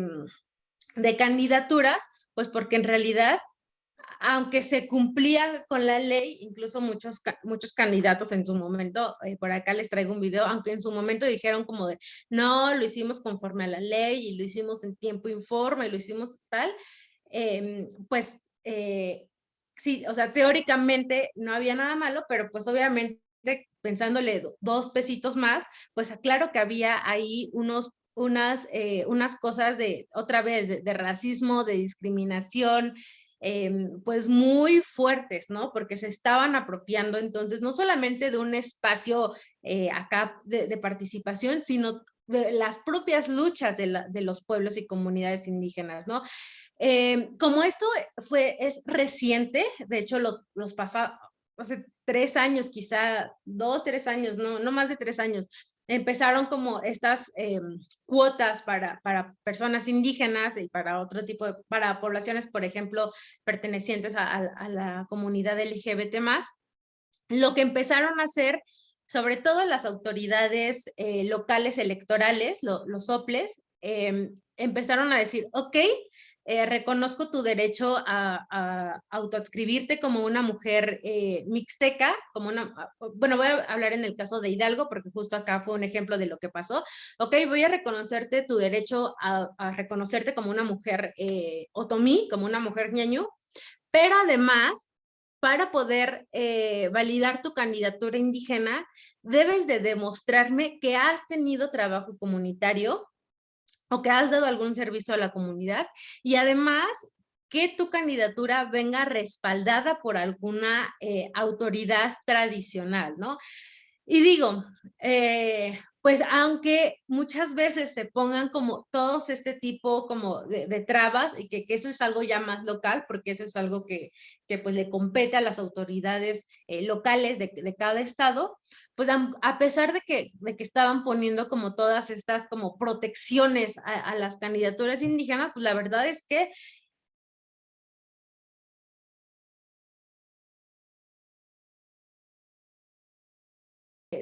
de candidaturas, pues porque en realidad aunque se cumplía con la ley, incluso muchos, muchos candidatos en su momento, eh, por acá les traigo un video, aunque en su momento dijeron como de, no, lo hicimos conforme a la ley y lo hicimos en tiempo informe lo hicimos tal, eh, pues eh, sí, o sea, teóricamente no había nada malo, pero pues obviamente pensándole dos pesitos más, pues claro que había ahí unos unas, eh, unas cosas de, otra vez, de racismo, de discriminación, em, pues muy fuertes, ¿no? Porque se estaban apropiando entonces no solamente de un espacio eh, acá de, participación, sino de las propias luchas de, los pueblos y comunidades indígenas, ¿no? Em, como esto fue, es reciente, de hecho los, los pasados, hace tres años, quizá dos, tres años, no, no más de tres años, empezaron como estas em, cuotas para, para personas indígenas y para otro tipo de, para poblaciones, por ejemplo, pertenecientes a, la comunidad LGBT+. Lo que empezaron a hacer, sobre todo las autoridades eh, locales electorales, los soples, em, empezaron a decir, ok, eh, reconozco tu derecho a, a, autoadscribirte como una mujer eh, mixteca, como una, ah, bueno, voy a hablar en el caso de Hidalgo, porque justo acá fue un ejemplo de lo que pasó. Ok, voy a reconocerte tu derecho a, reconocerte como una mujer eh, otomí, como una mujer ñañú, pero además, para poder eh, validar tu candidatura indígena, debes de demostrarme que has tenido trabajo comunitario, o que has dado algún servicio a la comunidad y además que tu candidatura venga respaldada por alguna eh, autoridad tradicional, ¿no? Y digo, eh, pues aunque muchas veces se pongan como todos este tipo como de, trabas y que, eso es algo ya más local, porque eso es algo que, que pues le compete a las autoridades eh, locales de, de, cada estado, pues a, pesar de que, de que estaban poniendo como todas estas como protecciones a, a las candidaturas indígenas, pues la verdad es que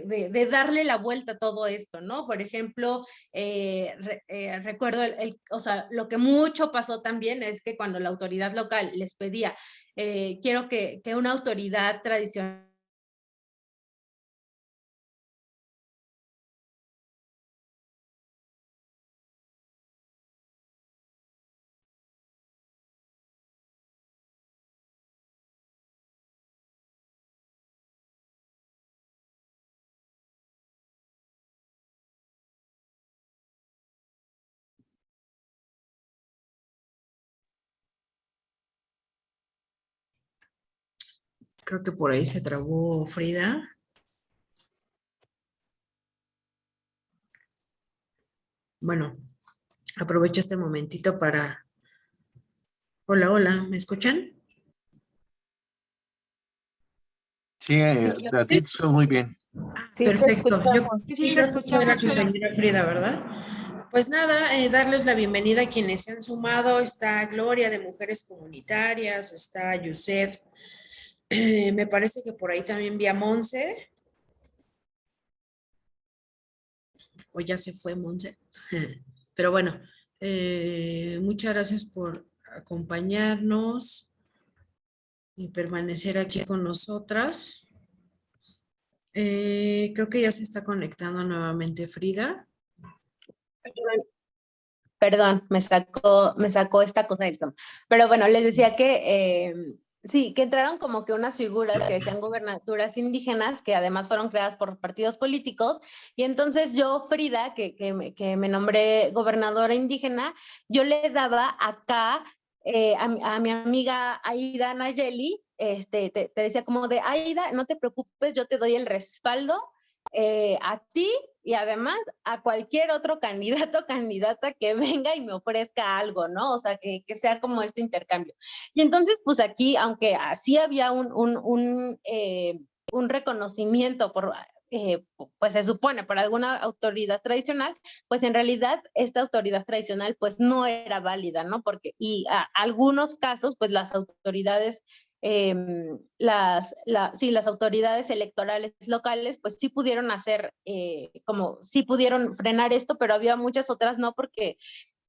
de, darle la vuelta a todo esto, ¿no? Por ejemplo, eh, eh, recuerdo, el, o sea, lo que mucho pasó también es que cuando la autoridad local les pedía, eh, quiero que, que una autoridad tradicional Creo que por ahí se trabó Frida. Bueno, aprovecho este momentito para... Hola, hola, ¿me escuchan? Sí, eh, a ti muy bien. Perfecto. Yo sí, la Frida, ¿verdad? Pues nada, eh, darles la bienvenida a quienes se han sumado. Está Gloria de Mujeres Comunitarias, está Yusef me parece que por ahí también vi a Monse. O ya se fue Monse. Pero bueno, eh, muchas gracias por acompañarnos y permanecer aquí con nosotras. Eh, creo que ya se está conectando nuevamente Frida. Perdón, me sacó, me sacó esta cosa Pero bueno, les decía que eh, Sí, que entraron como que unas figuras que decían gobernaturas indígenas, que además fueron creadas por partidos políticos, y entonces yo, Frida, que, que, me, que me nombré gobernadora indígena, yo le daba acá eh, a, mi amiga Aida Nayeli, este, te, decía como de, Aida, no te preocupes, yo te doy el respaldo eh, a ti y además a cualquier otro candidato o candidata que venga y me ofrezca algo, ¿no? O sea, que, que, sea como este intercambio. Y entonces, pues aquí, aunque así había un, un, un, eh, un reconocimiento por, eh, pues se supone por alguna autoridad tradicional, pues en realidad esta autoridad tradicional pues no era válida, ¿no? Porque, y a, algunos casos, pues las autoridades Em, las, la, sí, las autoridades electorales locales pues sí pudieron hacer, eh, como sí pudieron frenar esto, pero había muchas otras no porque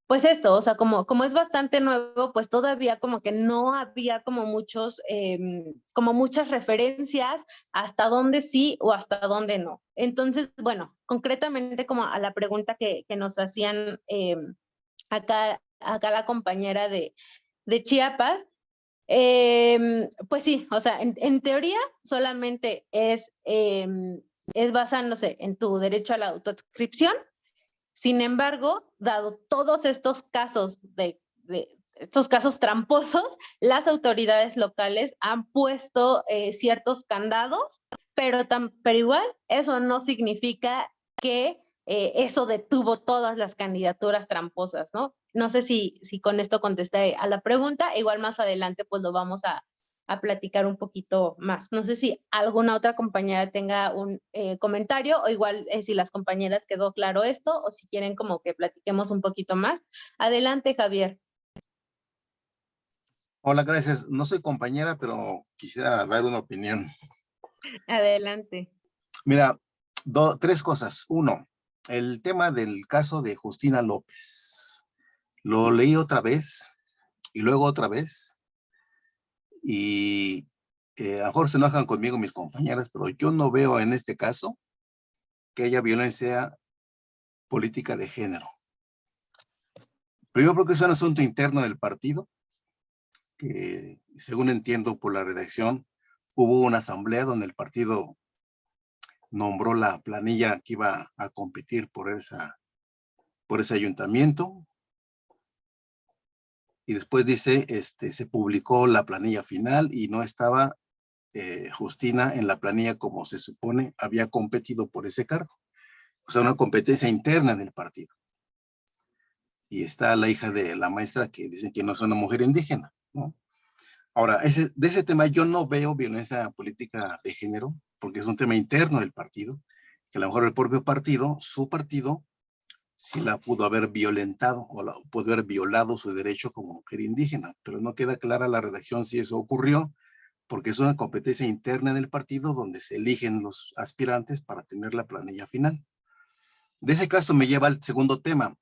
pues esto, o sea, como, como es bastante nuevo, pues todavía como que no había como muchos, em, como muchas referencias hasta dónde sí o hasta dónde no. Entonces, bueno, concretamente como a la pregunta que, que nos hacían em, acá, acá la compañera de, de Chiapas, Em, pues sí, o sea, en, teoría solamente es, em, es basándose en tu derecho a la autoadscripción. Sin embargo, dado todos estos casos de, estos casos tramposos, las autoridades locales han puesto eh, ciertos candados, pero, tan, pero igual eso no significa que eh, eso detuvo todas las candidaturas tramposas, ¿no? No sé si, si con esto contesté a la pregunta, igual más adelante pues lo vamos a, a platicar un poquito más. No sé si alguna otra compañera tenga un eh, comentario o igual eh, si las compañeras quedó claro esto o si quieren como que platiquemos un poquito más. Adelante, Javier. Hola, gracias. No soy compañera, pero quisiera dar una opinión. Adelante. Mira, tres cosas. Uno, el tema del caso de Justina López. Lo leí otra vez y luego otra vez. Y eh, a mejor se enojan conmigo mis compañeras, pero yo no veo en este caso que haya violencia política de género. Primero porque es un asunto interno del partido, que según entiendo por la redacción, hubo una asamblea donde el partido nombró la planilla que iba a competir por, esa, por ese ayuntamiento. Y después dice, este, se publicó la planilla final y no estaba eh, Justina en la planilla como se supone había competido por ese cargo. O sea, una competencia interna en el partido. Y está la hija de la maestra que dice que no es una mujer indígena, ¿no? Ahora, ese, de ese tema yo no veo violencia política de género, porque es un tema interno del partido, que a lo mejor el propio partido, su partido, sí la pudo haber violentado o pudo haber violado su derecho como mujer indígena, pero no queda clara la redacción si eso ocurrió, porque es una competencia interna del partido donde se eligen los aspirantes para tener la planilla final. De ese caso me lleva al segundo tema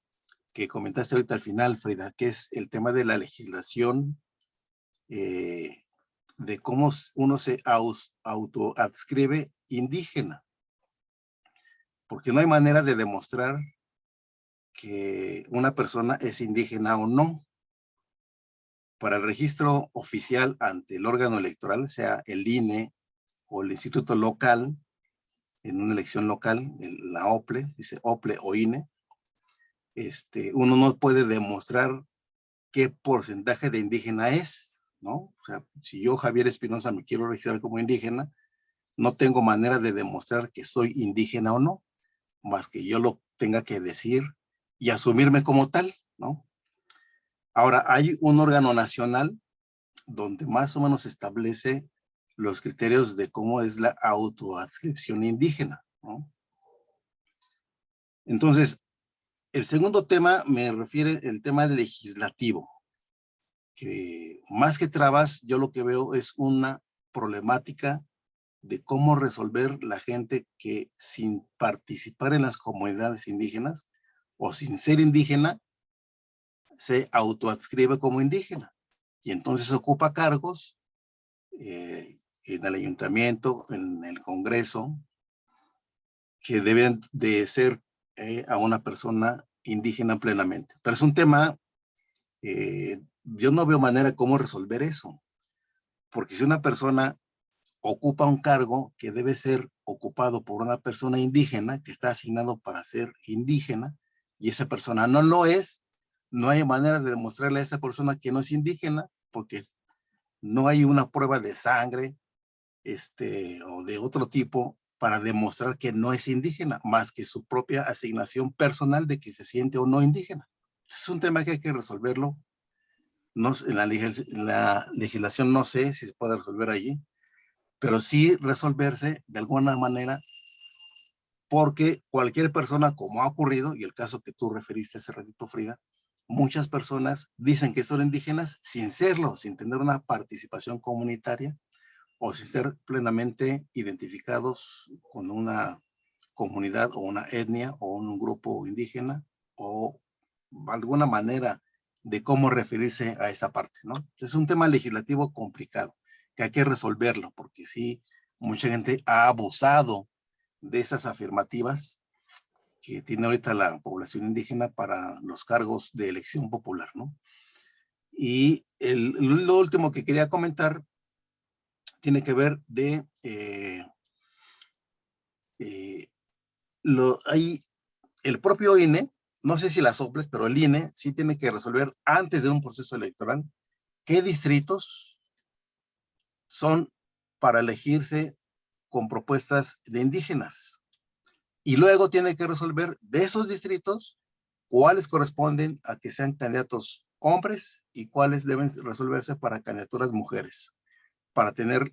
que comentaste ahorita al final, Frida, que es el tema de la legislación eh, de cómo uno se autoadscribe indígena. Porque no hay manera de demostrar que una persona es indígena o no. Para el registro oficial ante el órgano electoral, sea el INE o el instituto local, en una elección local, la OPLE, dice OPLE o INE, este, uno no puede demostrar qué porcentaje de indígena es, ¿no? O sea, si yo, Javier Espinosa, me quiero registrar como indígena, no tengo manera de demostrar que soy indígena o no, más que yo lo tenga que decir y asumirme como tal, ¿no? Ahora, hay un órgano nacional donde más o menos establece los criterios de cómo es la autoadscripción indígena, ¿no? Entonces, el segundo tema me refiere el tema legislativo que más que trabas, yo lo que veo es una problemática de cómo resolver la gente que sin participar en las comunidades indígenas o sin ser indígena, se autoadscribe como indígena. Y entonces ocupa cargos eh, en el ayuntamiento, en el congreso, que deben de ser eh, a una persona indígena plenamente. Pero es un tema eh, yo no veo manera cómo resolver eso. Porque si una persona ocupa un cargo que debe ser ocupado por una persona indígena, que está asignado para ser indígena, y esa persona no lo es, no hay manera de demostrarle a esa persona que no es indígena, porque no hay una prueba de sangre este, o de otro tipo para demostrar que no es indígena, más que su propia asignación personal de que se siente o no indígena. Es un tema que hay que resolverlo no, la, la legislación no sé si se puede resolver allí, pero sí resolverse de alguna manera porque cualquier persona, como ha ocurrido, y el caso que tú referiste hace ratito, Frida, muchas personas dicen que son indígenas sin serlo, sin tener una participación comunitaria o sin ser plenamente identificados con una comunidad o una etnia o un grupo indígena o alguna manera de cómo referirse a esa parte, ¿no? Es un tema legislativo complicado, que hay que resolverlo, porque sí, mucha gente ha abusado de esas afirmativas que tiene ahorita la población indígena para los cargos de elección popular, ¿no? Y el, lo último que quería comentar tiene que ver de... Eh, eh, lo, hay, el propio INE no sé si las soples, pero el INE sí tiene que resolver antes de un proceso electoral qué distritos son para elegirse con propuestas de indígenas. Y luego tiene que resolver de esos distritos cuáles corresponden a que sean candidatos hombres y cuáles deben resolverse para candidaturas mujeres, para tener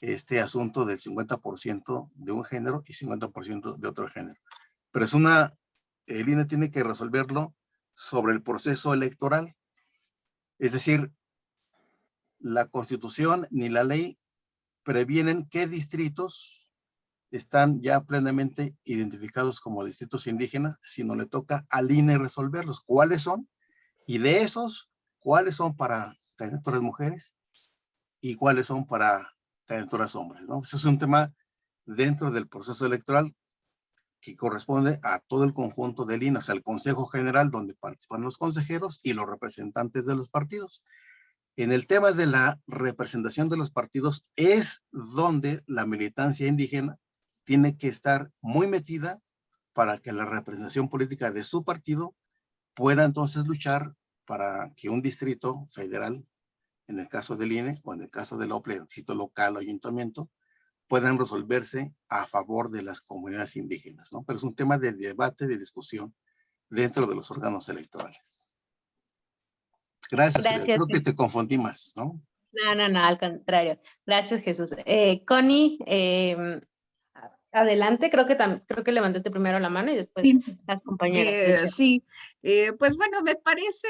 este asunto del 50% de un género y 50% de otro género. Pero es una, el INE tiene que resolverlo sobre el proceso electoral. Es decir, la constitución ni la ley previenen qué distritos están ya plenamente identificados como distritos indígenas, sino le toca al INE resolverlos. ¿Cuáles son? Y de esos, ¿cuáles son para candidaturas mujeres? ¿Y cuáles son para candidaturas hombres? ¿no? Eso es un tema dentro del proceso electoral que corresponde a todo el conjunto del INE, o sea, el Consejo General, donde participan los consejeros y los representantes de los partidos. En el tema de la representación de los partidos es donde la militancia indígena tiene que estar muy metida para que la representación política de su partido pueda entonces luchar para que un distrito federal, en el caso del INE o en el caso del OPLE, distrito local o ayuntamiento, puedan resolverse a favor de las comunidades indígenas, ¿no? Pero es un tema de debate, de discusión dentro de los órganos electorales. Gracias, creo que te confundí más, ¿no? No, no, no, al contrario. Gracias, Jesús. Eh, Connie, em, adelante, creo que, creo que levantaste primero la mano y después las compañeras. Eh, sí, eh, pues bueno, me parece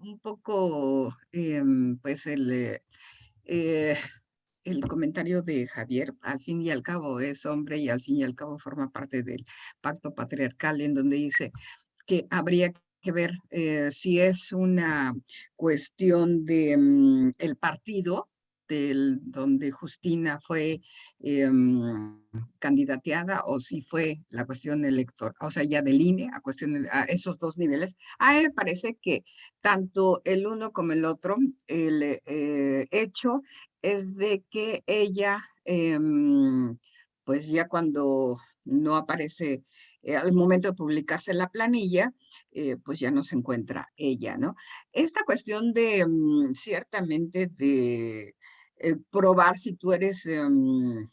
un poco, em, pues el, el comentario de Javier, al fin y al cabo es hombre y al fin y al cabo forma parte del pacto patriarcal en donde dice que habría que ver eh, si es una cuestión de mm, el partido del, donde Justina fue em, candidateada o si fue la cuestión electoral, o sea, ya del INE a, cuestión, a esos dos niveles. A mí parece que tanto el uno como el otro, el eh, hecho es de que ella, em, pues ya cuando no aparece eh, al momento de publicarse la planilla, eh, pues ya no se encuentra ella, ¿no? Esta cuestión de, mm, ciertamente, de eh, probar si tú eres em,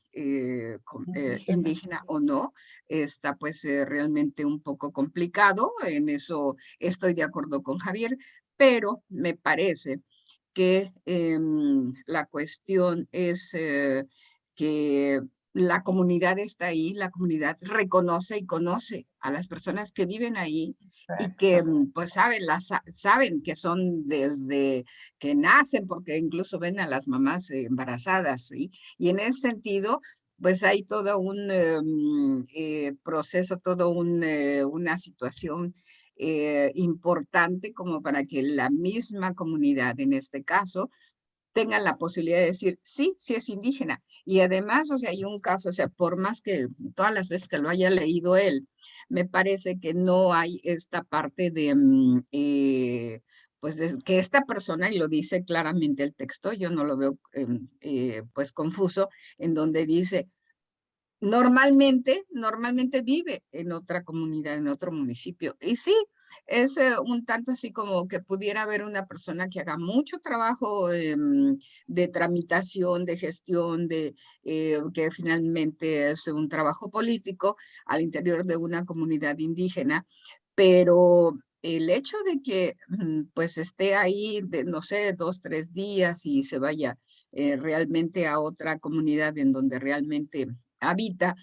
indígena o no, está pues realmente un poco complicado, en eso estoy de acuerdo con Javier, pero me parece que em, la cuestión es que la comunidad está ahí, la comunidad reconoce y conoce a las personas que viven ahí y que mm, pues saben, las, saben que son desde que nacen, porque incluso ven a las mamás embarazadas, y en ese sentido, pues hay todo un em, eh, proceso, todo un, eh, una situación eh, importante como para que la misma comunidad, en este caso, tengan la posibilidad de decir, sí, sí es indígena. Y además, o sea, hay un caso, o sea, por más que todas las veces que lo haya leído él, me parece que no hay esta parte de, mm, eh, pues, de que esta persona, y lo dice claramente el texto, yo no lo veo, em, eh, pues, confuso, en donde dice, normalmente, normalmente vive en otra comunidad, en otro municipio. Y sí, es eh, un tanto así como que pudiera haber una persona que haga mucho trabajo em, de tramitación, de gestión, de eh, que finalmente es un trabajo político al interior de una comunidad indígena, pero el hecho de que mm, pues esté ahí, de, no sé, dos, tres días y se vaya eh, realmente a otra comunidad en donde realmente habita,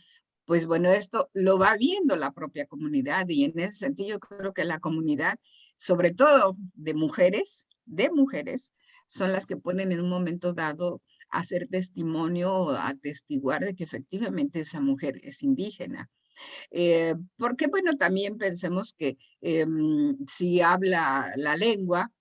pues bueno, esto lo va viendo la propia comunidad y en ese sentido yo creo que la comunidad, sobre todo de mujeres, de mujeres, son las que pueden en un momento dado hacer testimonio o atestiguar de que efectivamente esa mujer es indígena. Eh, porque bueno, también pensemos que em, si habla la lengua,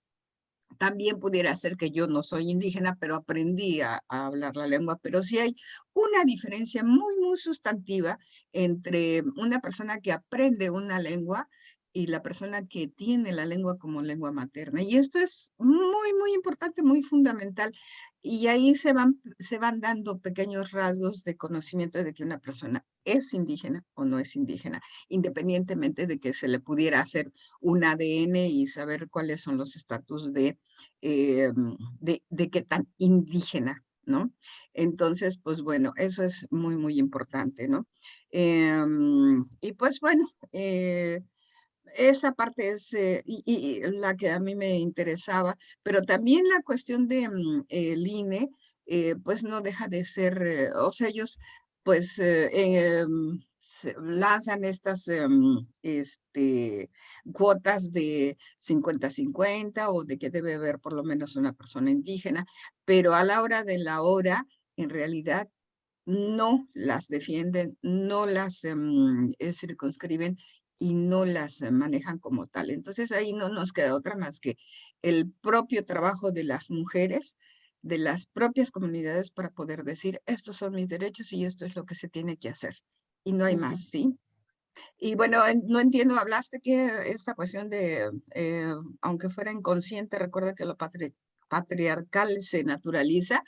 también pudiera ser que yo no soy indígena, pero aprendí a, hablar la lengua, pero sí hay una diferencia muy, muy sustantiva entre una persona que aprende una lengua y la persona que tiene la lengua como lengua materna. Y esto es muy, muy importante, muy fundamental. Y ahí se van, se van dando pequeños rasgos de conocimiento de que una persona es indígena o no es indígena, independientemente de que se le pudiera hacer un ADN y saber cuáles son los estatus de, eh, de, de qué tan indígena ¿no? Entonces, pues bueno, eso es muy, muy importante, ¿no? Em, y pues bueno, eh, esa parte es eh, la que a mí me interesaba, pero también la cuestión de mm, el INE, eh, pues no deja de ser, o sea, ellos pues em, lanzan estas em, este, cuotas de 50-50 o de que debe haber por lo menos una persona indígena, pero a la hora de la hora, en realidad, no las defienden, no las em, eh, circunscriben y no las manejan como tal. Entonces ahí no nos queda otra más que el propio trabajo de las mujeres, de las propias comunidades para poder decir, estos son mis derechos y esto es lo que se tiene que hacer y no hay más, ¿sí? Y bueno, no entiendo, hablaste que esta cuestión de, eh, aunque fuera inconsciente, recuerda que lo patriarcal se naturaliza.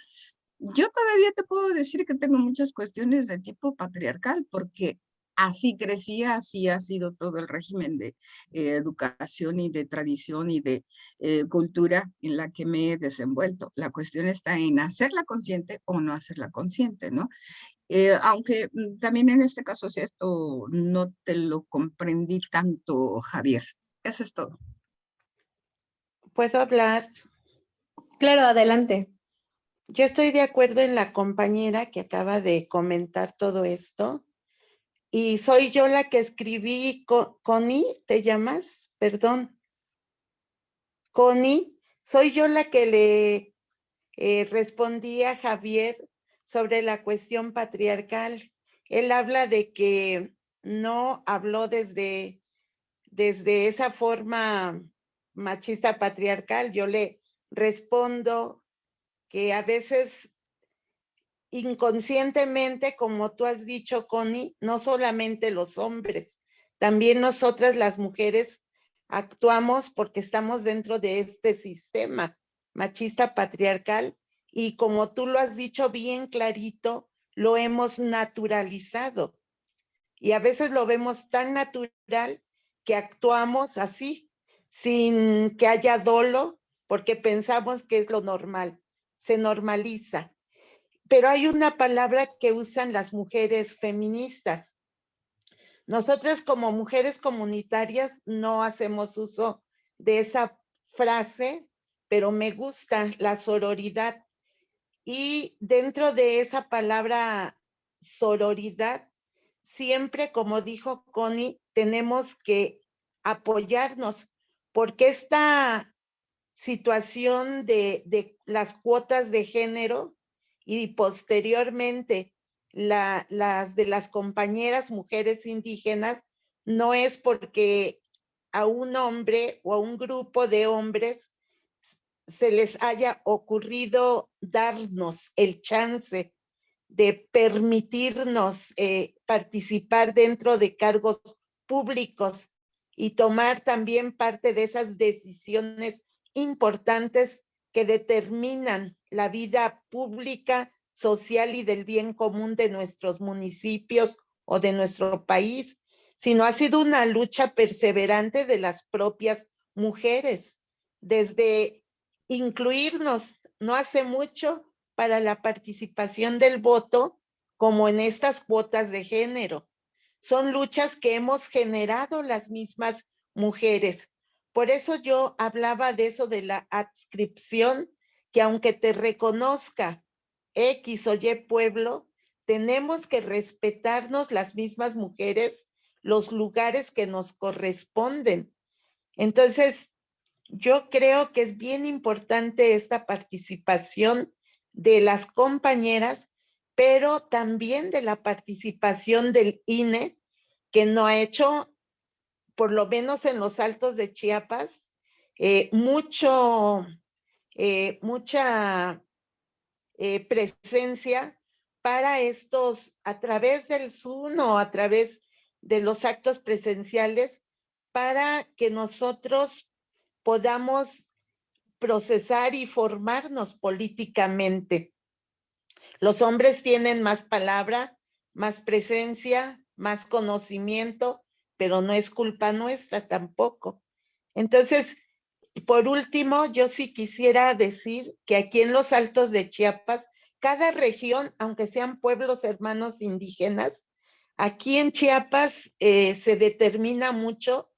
Yo todavía te puedo decir que tengo muchas cuestiones de tipo patriarcal, porque así crecía, así ha sido todo el régimen de eh, educación y de tradición y de eh, cultura en la que me he desenvuelto. La cuestión está en hacerla consciente o no hacerla consciente, ¿no? Eh, aunque mm, también en este caso, si esto no te lo comprendí tanto, Javier. Eso es todo. ¿Puedo hablar? Claro, adelante. Yo estoy de acuerdo en la compañera que acaba de comentar todo esto. Y soy yo la que escribí, Connie, ¿te llamas? Perdón. Connie, soy yo la que le eh, respondí a Javier sobre la cuestión patriarcal. Él habla de que no habló desde, desde esa forma machista patriarcal. Yo le respondo que a veces inconscientemente, como tú has dicho, Connie, no solamente los hombres, también nosotras las mujeres actuamos porque estamos dentro de este sistema machista patriarcal y como tú lo has dicho bien clarito, lo hemos naturalizado. Y a veces lo vemos tan natural que actuamos así, sin que haya dolo, porque pensamos que es lo normal, se normaliza. Pero hay una palabra que usan las mujeres feministas. Nosotras como mujeres comunitarias no hacemos uso de esa frase, pero me gusta la sororidad y dentro de esa palabra sororidad, siempre, como dijo Connie, tenemos que apoyarnos, porque esta situación de, de las cuotas de género y posteriormente la, las de las compañeras mujeres indígenas no es porque a un hombre o a un grupo de hombres se les haya ocurrido darnos el chance de permitirnos eh, participar dentro de cargos públicos y tomar también parte de esas decisiones importantes que determinan la vida pública, social y del bien común de nuestros municipios o de nuestro país, sino ha sido una lucha perseverante de las propias mujeres, desde incluirnos no hace mucho para la participación del voto como en estas cuotas de género. Son luchas que hemos generado las mismas mujeres. Por eso yo hablaba de eso de la adscripción, que aunque te reconozca X o Y pueblo, tenemos que respetarnos las mismas mujeres los lugares que nos corresponden. Entonces, yo creo que es bien importante esta participación de las compañeras, pero también de la participación del INE, que no ha hecho, por lo menos en los altos de Chiapas, eh, mucho, eh, mucha eh, presencia para estos, a través del Zoom o a través de los actos presenciales, para que nosotros podamos procesar y formarnos políticamente. Los hombres tienen más palabra, más presencia, más conocimiento, pero no es culpa nuestra tampoco. Entonces, por último, yo sí quisiera decir que aquí en los Altos de Chiapas, cada región, aunque sean pueblos hermanos indígenas, aquí en Chiapas eh, se determina mucho,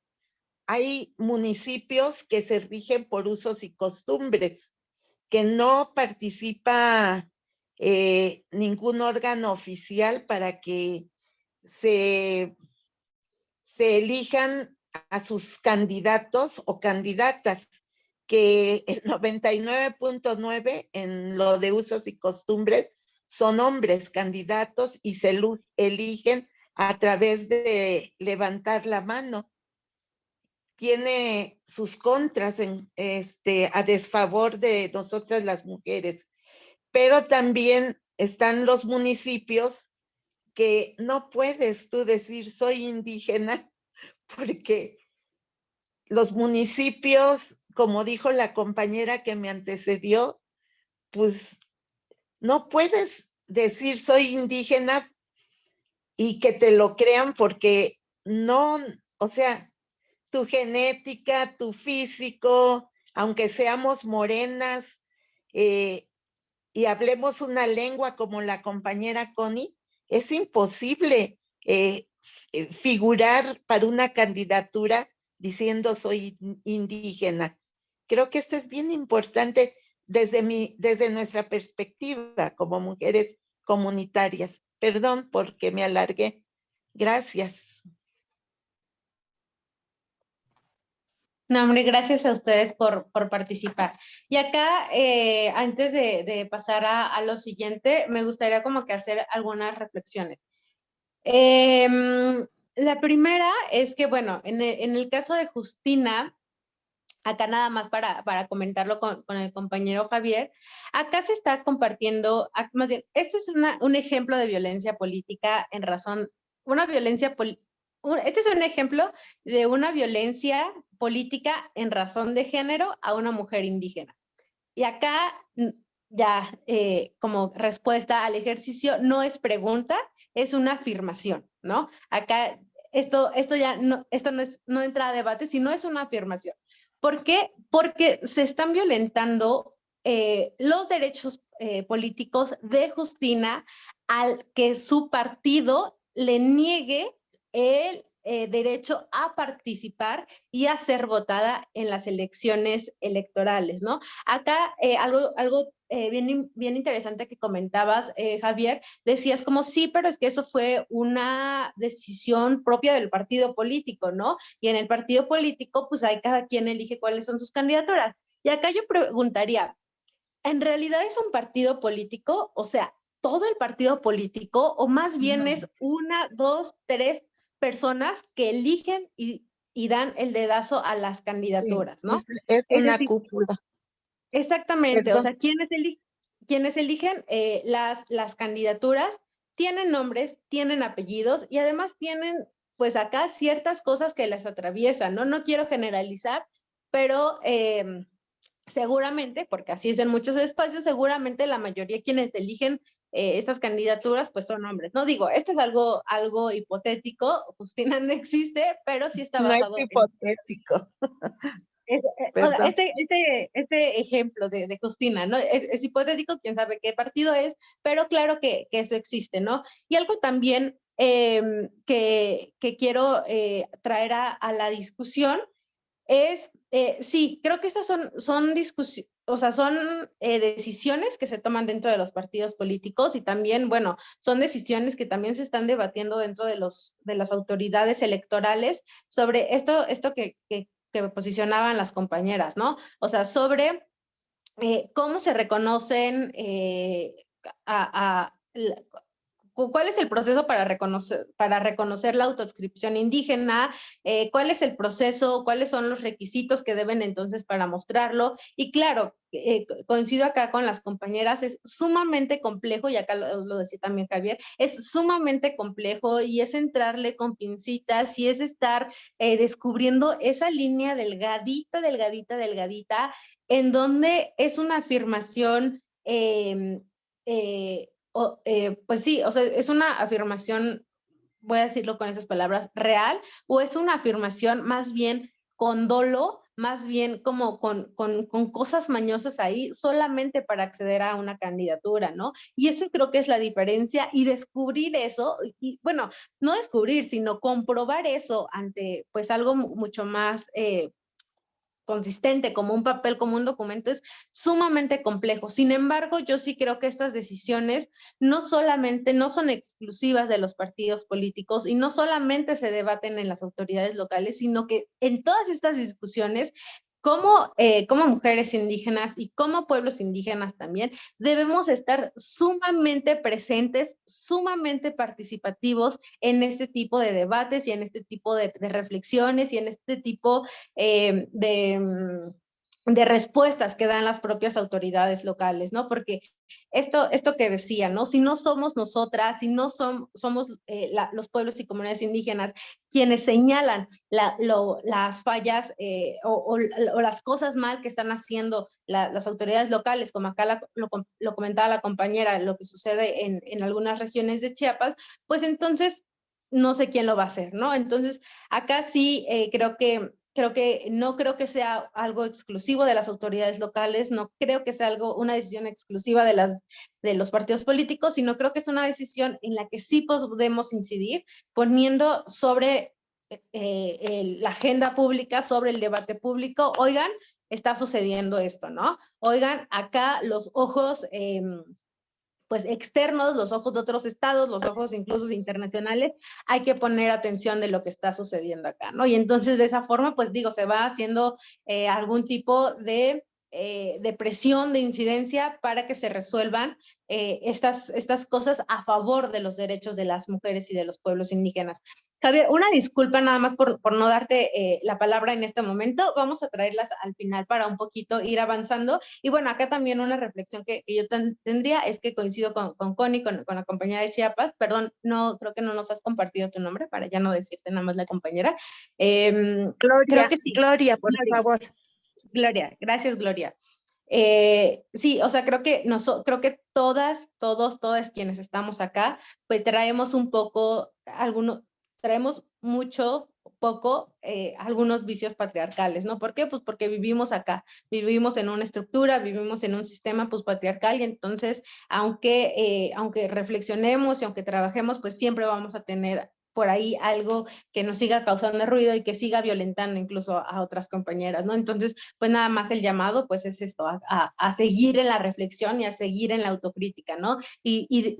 hay municipios que se rigen por usos y costumbres, que no participa eh, ningún órgano oficial para que se, se elijan a sus candidatos o candidatas, que el 99.9 en lo de usos y costumbres son hombres candidatos y se eligen a través de levantar la mano. Tiene sus contras este, a desfavor de nosotras las mujeres, pero también están los municipios que no puedes tú decir soy indígena porque los municipios, como dijo la compañera que me antecedió, pues no puedes decir soy indígena y que te lo crean porque no, o sea, tu genética, tu físico, aunque seamos morenas eh, y hablemos una lengua como la compañera Connie, es imposible eh, eh, figurar para una candidatura diciendo soy indígena. Creo que esto es bien importante desde, mi, desde nuestra perspectiva como mujeres comunitarias. Perdón porque me alargué. Gracias. No, hombre, gracias a ustedes por, por participar. Y acá, eh, antes de, pasar a, a, lo siguiente, me gustaría como que hacer algunas reflexiones. Em, la primera es que, bueno, en el, caso de Justina, acá nada más para, para comentarlo con, el compañero Javier, acá se está compartiendo, más bien, esto es un ejemplo de violencia política en razón, una violencia, este es un ejemplo de una violencia política en razón de género a una mujer indígena. Y acá ya eh, como respuesta al ejercicio no es pregunta, es una afirmación, ¿no? Acá esto, esto ya no, esto no, no entra a debate, sino es una afirmación. ¿Por qué? Porque se están violentando eh, los derechos eh, políticos de Justina al que su partido le niegue el derecho a participar y a ser votada en las elecciones electorales, ¿no? Acá algo, algo eh, bien, bien interesante que comentabas, eh, Javier, decías como sí, pero es que eso fue una decisión propia del partido político, ¿no? Y en el partido político, pues hay cada quien elige cuáles son sus candidaturas. Y acá yo preguntaría, ¿en realidad es un partido político? O sea, todo el partido político, o más bien es una, dos, tres personas que eligen y, y dan el dedazo a las candidaturas, ¿no? Es, una cúpula. Exactamente, o sea, quienes, quienes eligen eh, las, las candidaturas tienen nombres, tienen apellidos y además tienen pues acá ciertas cosas que les atraviesan, ¿no? No quiero generalizar, pero em, seguramente, porque así es en muchos espacios, seguramente la mayoría quienes eligen eh, estas candidaturas pues son hombres. No digo, esto es algo, algo hipotético, Justina no existe, pero sí está basado No es hipotético. Eh, este, este, este, ejemplo de, de Justina, ¿no? Es, hipotético, quién sabe qué partido es, pero claro que, que eso existe, ¿no? Y algo también em, que, que, quiero eh, traer a, a, la discusión es, sí, creo que estas son, son discusiones, o sea, son decisiones que se toman dentro de los partidos políticos y también, bueno, son decisiones que también se están debatiendo dentro de, los, de las autoridades electorales sobre esto, esto que, que, que posicionaban las compañeras, ¿no? O sea, sobre eh, cómo se reconocen eh, a, ¿Cuál es el proceso para reconocer, para reconocer la autoscripción indígena? Eh, ¿Cuál es el proceso? ¿Cuáles son los requisitos que deben entonces para mostrarlo? Y claro, eh, coincido acá con las compañeras, es sumamente complejo, y acá lo, decía también Javier, es sumamente complejo y es entrarle con pincitas y es estar eh, descubriendo esa línea delgadita, delgadita, delgadita, en donde es una afirmación eh, pues sí, o sea, es una afirmación, voy a decirlo con esas palabras, real, o es una afirmación más bien con dolo, más bien como con, con, con, cosas mañosas ahí solamente para acceder a una candidatura, ¿no? Y eso creo que es la diferencia y descubrir eso, y bueno, no descubrir, sino comprobar eso ante pues algo mucho más eh, consistente como un papel, como un documento, es sumamente complejo. Sin embargo, yo sí creo que estas decisiones no solamente, no son exclusivas de los partidos políticos y no solamente se debaten en las autoridades locales, sino que en todas estas discusiones como, eh, como mujeres indígenas y como pueblos indígenas también, debemos estar sumamente presentes, sumamente participativos en este tipo de debates y en este tipo de, reflexiones y en este tipo eh, de... De respuestas que dan las propias autoridades locales, ¿no? Porque esto, esto que decía, ¿no? Si no somos nosotras, si no somos eh, los pueblos y comunidades indígenas quienes señalan las fallas eh, o, las cosas mal que están haciendo las autoridades locales, como acá lo, comentaba la compañera, lo que sucede en, algunas regiones de Chiapas, pues entonces no sé quién lo va a hacer, ¿no? Entonces, acá sí eh, creo que creo que no creo que sea algo exclusivo de las autoridades locales, no creo que sea algo, una decisión exclusiva de, las, de los partidos políticos, sino creo que es una decisión en la que sí podemos incidir poniendo sobre eh, la agenda pública, sobre el debate público, oigan, está sucediendo esto, ¿no? Oigan, acá los ojos... Em, pues externos, los ojos de otros estados, los ojos incluso internacionales, hay que poner atención de lo que está sucediendo acá, ¿no? Y entonces de esa forma, pues digo, se va haciendo eh, algún tipo de eh, de presión, de incidencia para que se resuelvan eh, estas, estas cosas a favor de los derechos de las mujeres y de los pueblos indígenas. Javier, una disculpa nada más por, por no darte eh, la palabra en este momento. Vamos a traerlas al final para un poquito ir avanzando. Y bueno, acá también una reflexión que, yo tendría es que coincido con, con Connie, con, con, la compañera de Chiapas. Perdón, no creo que no nos has compartido tu nombre para ya no decirte nada más la compañera. Em, Gloria, Gloria, por favor. Gloria, gracias Gloria. Eh, sí, o sea, creo que, creo que todas, todos, todas quienes estamos acá, pues traemos un poco, algunos, traemos mucho, poco, eh, algunos vicios patriarcales, ¿no? ¿Por qué? Pues porque vivimos acá, vivimos en una estructura, vivimos en un sistema pues patriarcal y entonces, aunque, eh, aunque reflexionemos y aunque trabajemos, pues siempre vamos a tener por ahí algo que nos siga causando ruido y que siga violentando incluso a otras compañeras, ¿no? Entonces, pues nada más el llamado, pues es esto, a, seguir en la reflexión y a seguir en la autocrítica, ¿no? Y, y,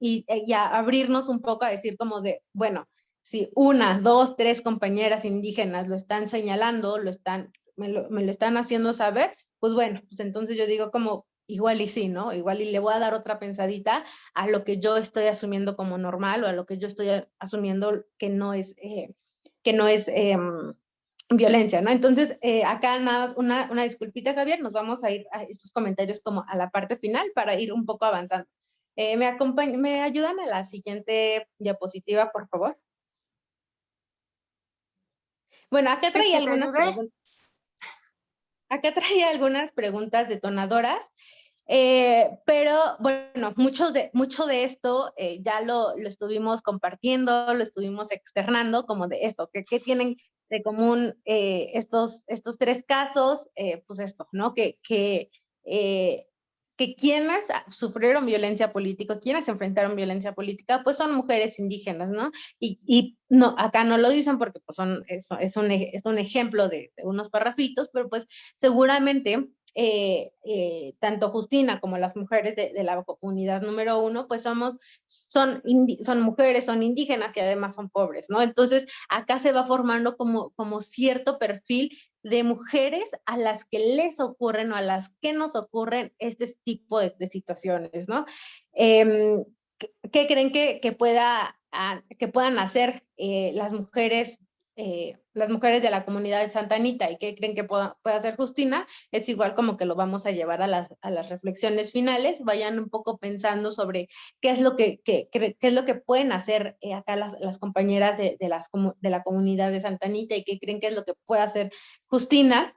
y, y, a abrirnos un poco a decir como de, bueno, si una, dos, tres compañeras indígenas lo están señalando, lo están, me lo, me lo están haciendo saber, pues bueno, pues entonces yo digo como, igual y sí, ¿no? Igual y le voy a dar otra pensadita a lo que yo estoy asumiendo como normal o a lo que yo estoy asumiendo que no es, eh, que no es em, violencia, ¿no? Entonces, eh, acá nada, una, una disculpita, Javier, nos vamos a ir a estos comentarios como a la parte final para ir un poco avanzando. Eh, ¿me, ¿Me ayudan a la siguiente diapositiva, por favor? Bueno, acá traía algunas preguntas. Acá traía algunas preguntas detonadoras, eh, pero bueno, mucho de, mucho de esto eh, ya lo, lo, estuvimos compartiendo, lo estuvimos externando, como de esto, que, que tienen de común eh, estos, estos tres casos, pues esto, ¿no? Que, que que quienes sufrieron violencia política, quienes enfrentaron violencia política, pues son mujeres indígenas, ¿no? Y, y no, acá no lo dicen porque pues son, es, es, un, es un ejemplo de, de unos parrafitos, pero pues seguramente eh, eh, tanto Justina como las mujeres de, la comunidad número uno, pues somos, son, son mujeres, son indígenas y además son pobres, ¿no? Entonces acá se va formando como, como cierto perfil de mujeres a las que les ocurren o a las que nos ocurren este tipo de, situaciones, ¿no? Em, ¿qué creen que, que, pueda, ah, que puedan hacer eh, las mujeres eh, las mujeres de la comunidad de Santa Anita y qué creen que pueda, hacer Justina, es igual como que lo vamos a llevar a las, a las reflexiones finales, vayan un poco pensando sobre qué es lo que, qué es lo que pueden hacer eh, acá las, las compañeras de, de, las, de la comunidad de Santa Anita y qué creen que es lo que puede hacer Justina.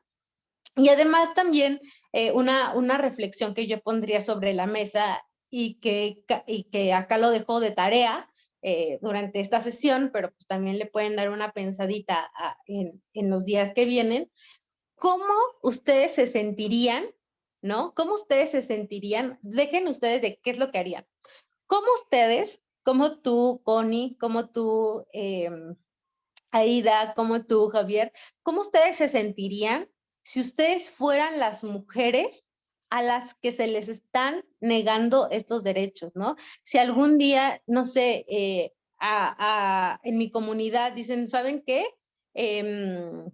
Y además también eh, una, una reflexión que yo pondría sobre la mesa y que, y que acá lo dejo de tarea, eh, durante esta sesión, pero pues también le pueden dar una pensadita en, en los días que vienen. ¿Cómo ustedes se sentirían, no? ¿Cómo ustedes se sentirían? Dejen ustedes de qué es lo que harían. ¿Cómo ustedes, como tú, Connie, como tú, eh, Aida, como tú, Javier, cómo ustedes se sentirían si ustedes fueran las mujeres a las que se les están negando estos derechos, ¿no? Si algún día, no sé, eh, en mi comunidad dicen, ¿saben qué? Em,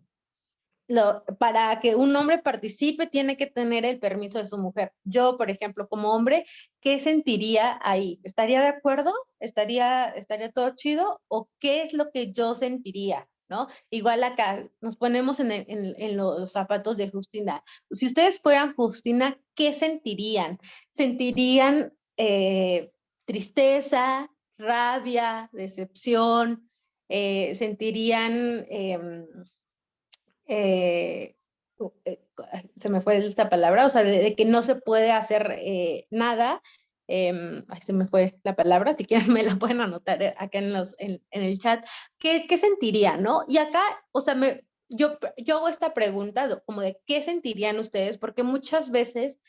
para que un hombre participe tiene que tener el permiso de su mujer. Yo, por ejemplo, como hombre, ¿qué sentiría ahí? ¿Estaría de acuerdo? ¿Estaría, estaría todo chido? ¿O qué es lo que yo sentiría? ¿No? Igual acá nos ponemos en, los zapatos de Justina. Si ustedes fueran Justina, ¿qué sentirían? ¿Sentirían eh, tristeza, rabia, decepción? Eh, ¿Sentirían... Em, eh, se me fue esta palabra, o sea, de, que no se puede hacer nada, eh, se me fue la palabra, si quieren me la pueden anotar acá en, los, en, el chat, ¿qué, ¿qué, sentiría, no? Y acá, o sea, me, yo, yo hago esta pregunta como de qué sentirían ustedes, porque muchas veces,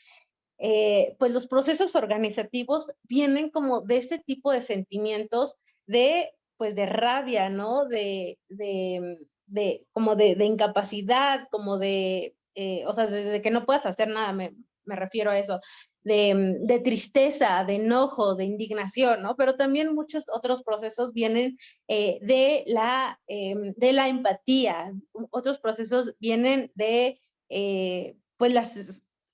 eh, pues los procesos organizativos vienen como de este tipo de sentimientos de, pues de rabia, ¿no? De, de, de como de, de, incapacidad, como de, eh, o sea, de, que no puedas hacer nada, me, me refiero a eso, De, tristeza, de enojo, de indignación, ¿no? Pero también muchos otros procesos vienen eh, de, la, em, de la empatía, otros procesos vienen de, eh, pues, la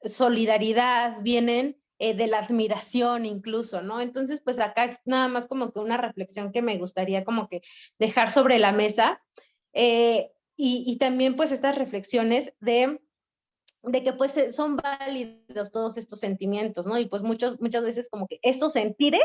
solidaridad, vienen eh, de la admiración incluso, ¿no? Entonces, pues acá es nada más como que una reflexión que me gustaría como que dejar sobre la mesa. y también pues estas reflexiones de de que pues eh, son válidos todos estos sentimientos, ¿no? Y pues muchos, muchas veces como que estos sentires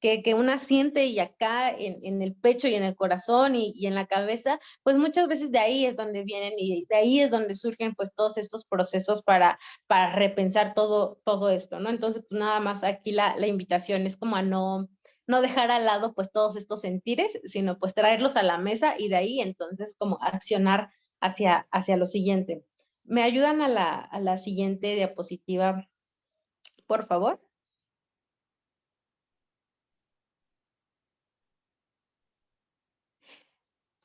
que, que una siente y acá en, en, el pecho y en el corazón y, y, en la cabeza, pues muchas veces de ahí es donde vienen y de ahí es donde surgen pues todos estos procesos para, para repensar todo, todo esto, ¿no? Entonces pues nada más aquí la, la invitación es como a no, no dejar al lado pues todos estos sentires, sino pues traerlos a la mesa y de ahí entonces como accionar hacia, hacia lo siguiente. ¿Me ayudan a la, siguiente diapositiva, por favor?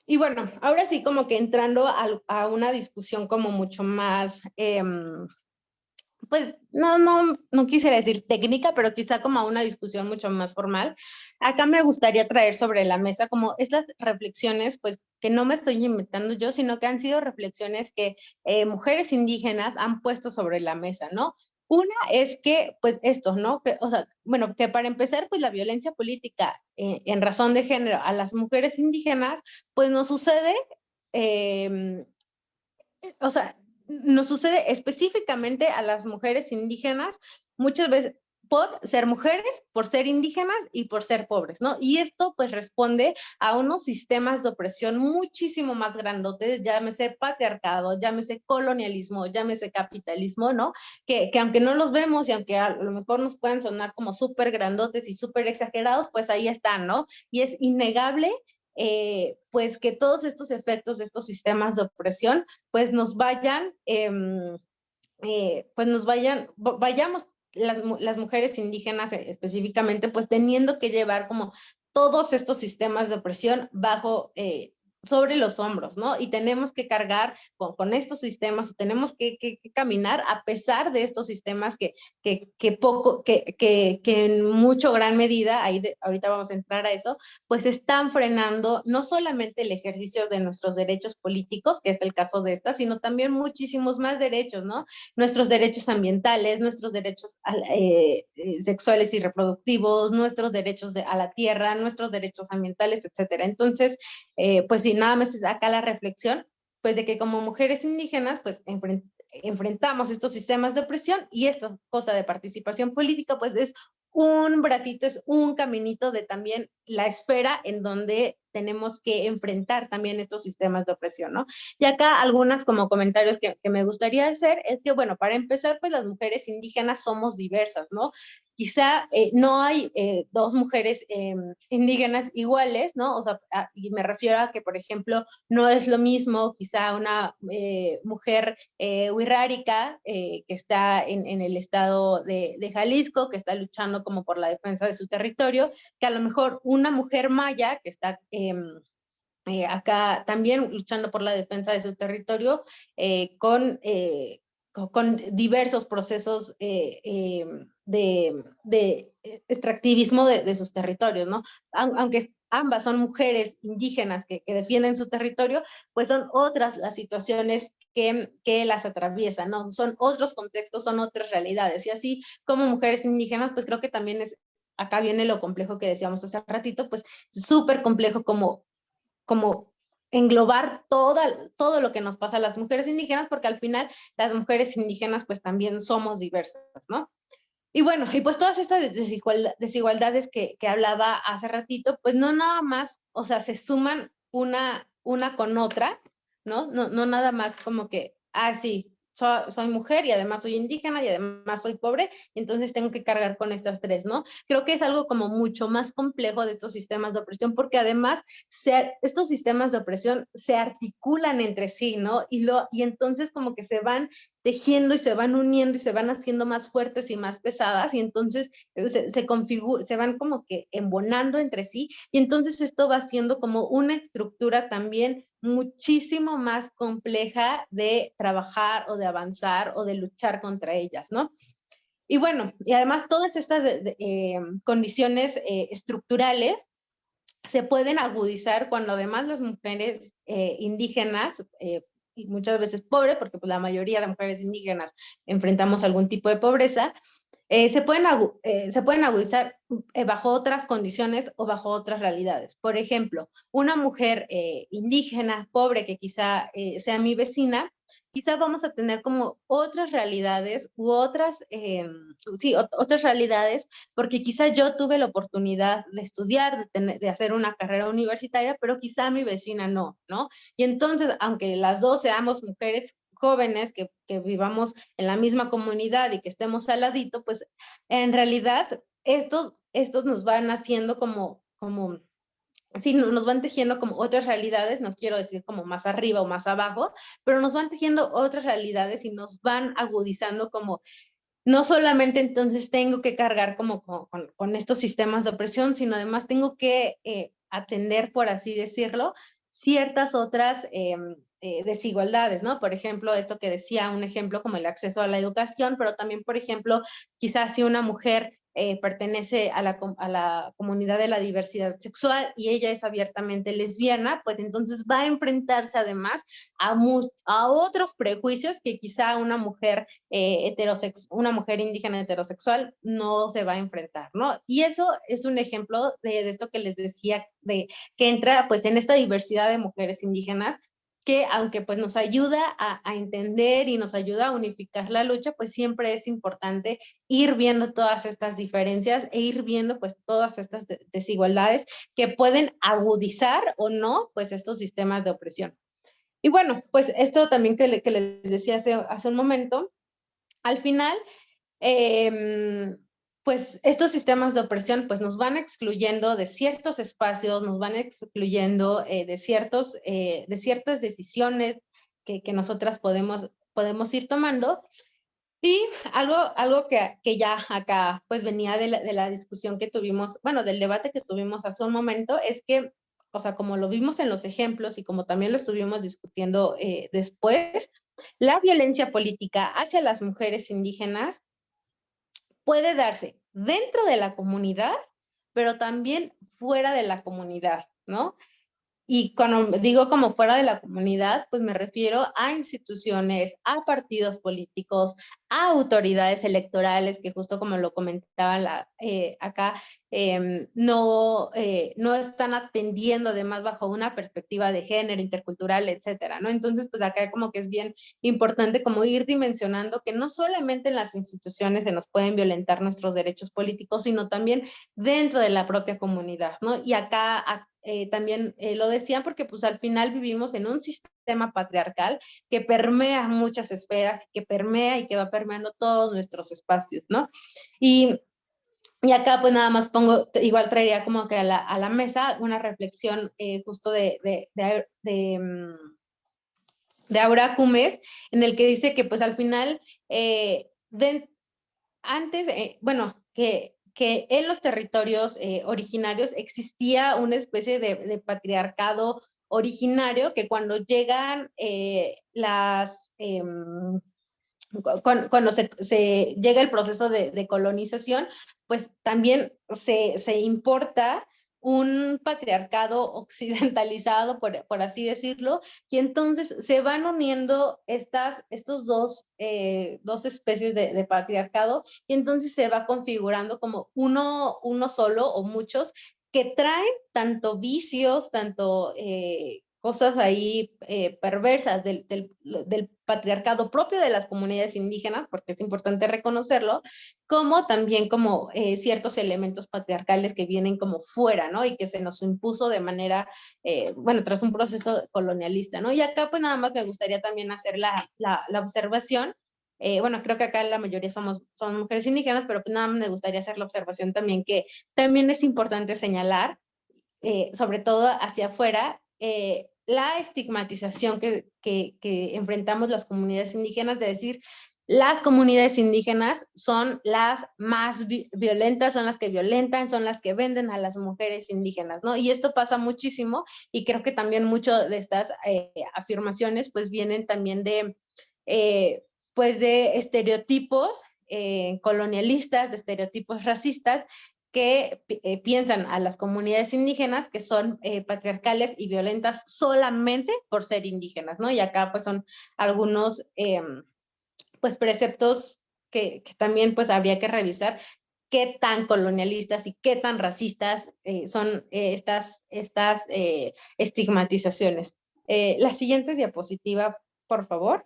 Y bueno, ahora sí como que entrando a, una discusión como mucho más, em, pues no, no, no quisiera decir técnica, pero quizá como a una discusión mucho más formal. Acá me gustaría traer sobre la mesa como estas reflexiones, pues que no me estoy inventando yo, sino que han sido reflexiones que eh, mujeres indígenas han puesto sobre la mesa, ¿no? Una es que, pues esto, ¿no? Que, o sea, bueno, que para empezar, pues la violencia política eh, en razón de género a las mujeres indígenas, pues no sucede, eh, o sea, nos sucede específicamente a las mujeres indígenas muchas veces por ser mujeres, por ser indígenas y por ser pobres, ¿no? Y esto pues responde a unos sistemas de opresión muchísimo más grandotes, llámese patriarcado, llámese colonialismo, llámese capitalismo, ¿no? Que, que aunque no los vemos y aunque a lo mejor nos puedan sonar como súper grandotes y súper exagerados, pues ahí están, ¿no? Y es innegable eh, pues que todos estos efectos de estos sistemas de opresión, pues nos vayan, em, eh, pues nos vayan, vayamos las, las, mujeres indígenas eh, específicamente, pues teniendo que llevar como todos estos sistemas de opresión bajo, sobre los hombros, ¿no? Y tenemos que cargar con, estos sistemas, tenemos que, caminar a pesar de estos sistemas que, que, poco, que, que, en mucho gran medida, ahí ahorita vamos a entrar a eso, pues están frenando no solamente el ejercicio de nuestros derechos políticos, que es el caso de esta, sino también muchísimos más derechos, ¿no? Nuestros derechos ambientales, nuestros derechos eh, eh, sexuales y reproductivos, nuestros derechos de, a la tierra, nuestros derechos ambientales, etcétera. Entonces, eh, pues y nada más es acá la reflexión, pues de que como mujeres indígenas, pues enfrentamos estos sistemas de opresión y esta cosa de participación política, pues es un bracito, es un caminito de también la esfera en donde tenemos que enfrentar también estos sistemas de opresión, ¿no? Y acá algunas como comentarios que, que, me gustaría hacer es que, bueno, para empezar, pues las mujeres indígenas somos diversas, ¿no? Quizá eh, no hay eh, dos mujeres eh, indígenas iguales, ¿no? O sea, y me refiero a que, por ejemplo, no es lo mismo quizá una mujer huirrárica que está en, el estado de, de Jalisco, que está luchando como por la defensa de su territorio, que a lo mejor una mujer maya que está acá también luchando por la defensa de su territorio con, con, diversos procesos em, de, de, extractivismo de, sus territorios, ¿no? Aunque ambas son mujeres indígenas que, que, defienden su territorio, pues son otras las situaciones que, que, las atraviesan, ¿no? Son otros contextos, son otras realidades. Y así como mujeres indígenas, pues creo que también es acá viene lo complejo que decíamos hace ratito, pues súper complejo como, como englobar toda, todo lo que nos pasa a las mujeres indígenas, porque al final las mujeres indígenas pues también somos diversas, ¿no? Y bueno, y pues todas estas desigualdades que, que hablaba hace ratito, pues no nada más, o sea, se suman una, una con otra, ¿no? No, no nada más como que, ah, sí, soy, mujer y además soy indígena y además soy pobre, entonces tengo que cargar con estas tres, ¿no? Creo que es algo como mucho más complejo de estos sistemas de opresión porque además estos sistemas de opresión se articulan entre sí, ¿no? Y, lo, y entonces como que se van tejiendo y se van uniendo y se van haciendo más fuertes y más pesadas y entonces se, se configura, se van como que embonando entre sí y entonces esto va siendo como una estructura también muchísimo más compleja de trabajar o de avanzar o de luchar contra ellas, ¿no? Y bueno, y además todas estas eh, condiciones eh, estructurales se pueden agudizar cuando además las mujeres eh, indígenas, y muchas veces pobres, porque pues, la mayoría de mujeres indígenas enfrentamos algún tipo de pobreza, eh, se, pueden eh, se pueden agudizar eh, bajo otras condiciones o bajo otras realidades. Por ejemplo, una mujer indígena, pobre, que quizá sea mi vecina, quizá vamos a tener como otras realidades u otras, sí, otras realidades, porque quizá yo tuve la oportunidad de estudiar, de, de hacer una carrera universitaria, pero quizá mi vecina no, ¿no? Y entonces, aunque las dos seamos mujeres jóvenes que, vivamos en la misma comunidad y que estemos al ladito, pues en realidad estos, estos nos van haciendo como, como, sí, nos van tejiendo como otras realidades, no quiero decir como más arriba o más abajo, pero nos van tejiendo otras realidades y nos van agudizando como no solamente entonces tengo que cargar como con, estos sistemas de opresión, sino además tengo que eh, atender, por así decirlo, ciertas otras em, eh, desigualdades, ¿no? Por ejemplo, esto que decía, un ejemplo como el acceso a la educación, pero también, por ejemplo, quizás si una mujer eh, pertenece a la, a la, comunidad de la diversidad sexual y ella es abiertamente lesbiana, pues entonces va a enfrentarse además a, otros prejuicios que quizá una mujer eh, una mujer indígena heterosexual no se va a enfrentar, ¿no? Y eso es un ejemplo de, de esto que les decía, de que entra pues en esta diversidad de mujeres indígenas que aunque pues nos ayuda a, entender y nos ayuda a unificar la lucha, pues siempre es importante ir viendo todas estas diferencias e ir viendo pues todas estas desigualdades que pueden agudizar o no pues estos sistemas de opresión. Y bueno, pues esto también que, les decía hace, hace un momento, al final, eh, pues estos sistemas de opresión pues nos van excluyendo de ciertos espacios, nos van excluyendo eh, de, ciertos, eh, de ciertas decisiones que, que, nosotras podemos, podemos ir tomando. Y algo, algo que, que ya acá pues venía de la, de la discusión que tuvimos, bueno, del debate que tuvimos hace un momento, es que o sea, como lo vimos en los ejemplos y como también lo estuvimos discutiendo eh, después, la violencia política hacia las mujeres indígenas puede darse dentro de la comunidad, pero también fuera de la comunidad, ¿no? Y cuando digo como fuera de la comunidad, pues me refiero a instituciones, a partidos políticos, a autoridades electorales, que justo como lo comentaba eh, acá, em, no, eh, no están atendiendo además bajo una perspectiva de género, intercultural, etcétera, ¿no? Entonces, pues acá como que es bien importante como ir dimensionando que no solamente en las instituciones se nos pueden violentar nuestros derechos políticos, sino también dentro de la propia comunidad, ¿no? Y acá, eh, también lo decían porque pues al final vivimos en un sistema patriarcal que permea muchas esferas, que permea y que va permeando todos nuestros espacios, ¿no? Y, y acá pues nada más pongo, igual traería como que a la, a la mesa una reflexión eh, justo de, de, de, de mm, de Aura Cumes, en el que dice que pues al final, eh, de, antes, eh, bueno, que que en los territorios eh, originarios existía una especie de, patriarcado originario que cuando llegan eh, las... Em, cuando, se, llega el proceso de, colonización, pues también se, se importa un patriarcado occidentalizado, por, así decirlo, y entonces se van uniendo estas, estos dos, eh, dos especies de, patriarcado, y entonces se va configurando como uno, uno solo o muchos que traen tanto vicios, tanto eh, cosas ahí eh, perversas del, del, patriarcado propio de las comunidades indígenas, porque es importante reconocerlo, como también como eh, ciertos elementos patriarcales que vienen como fuera, ¿no? Y que se nos impuso de manera, eh, bueno, tras un proceso colonialista, ¿no? Y acá pues nada más me gustaría también hacer la, la, la observación, bueno, creo que acá la mayoría somos, son mujeres indígenas, pero pues nada más me gustaría hacer la observación también que también es importante señalar, sobre todo hacia afuera, eh, la estigmatización que, que, enfrentamos las comunidades indígenas de decir las comunidades indígenas son las más violentas, son las que violentan, son las que venden a las mujeres indígenas, ¿no? Y esto pasa muchísimo y creo que también mucho de estas eh, afirmaciones pues vienen también de, eh, pues de estereotipos colonialistas, de estereotipos racistas que eh, piensan a las comunidades indígenas que son eh, patriarcales y violentas solamente por ser indígenas, ¿no? Y acá pues son algunos em, pues preceptos que, también pues habría que revisar qué tan colonialistas y qué tan racistas eh, son estas, estas estigmatizaciones. la siguiente diapositiva, por favor.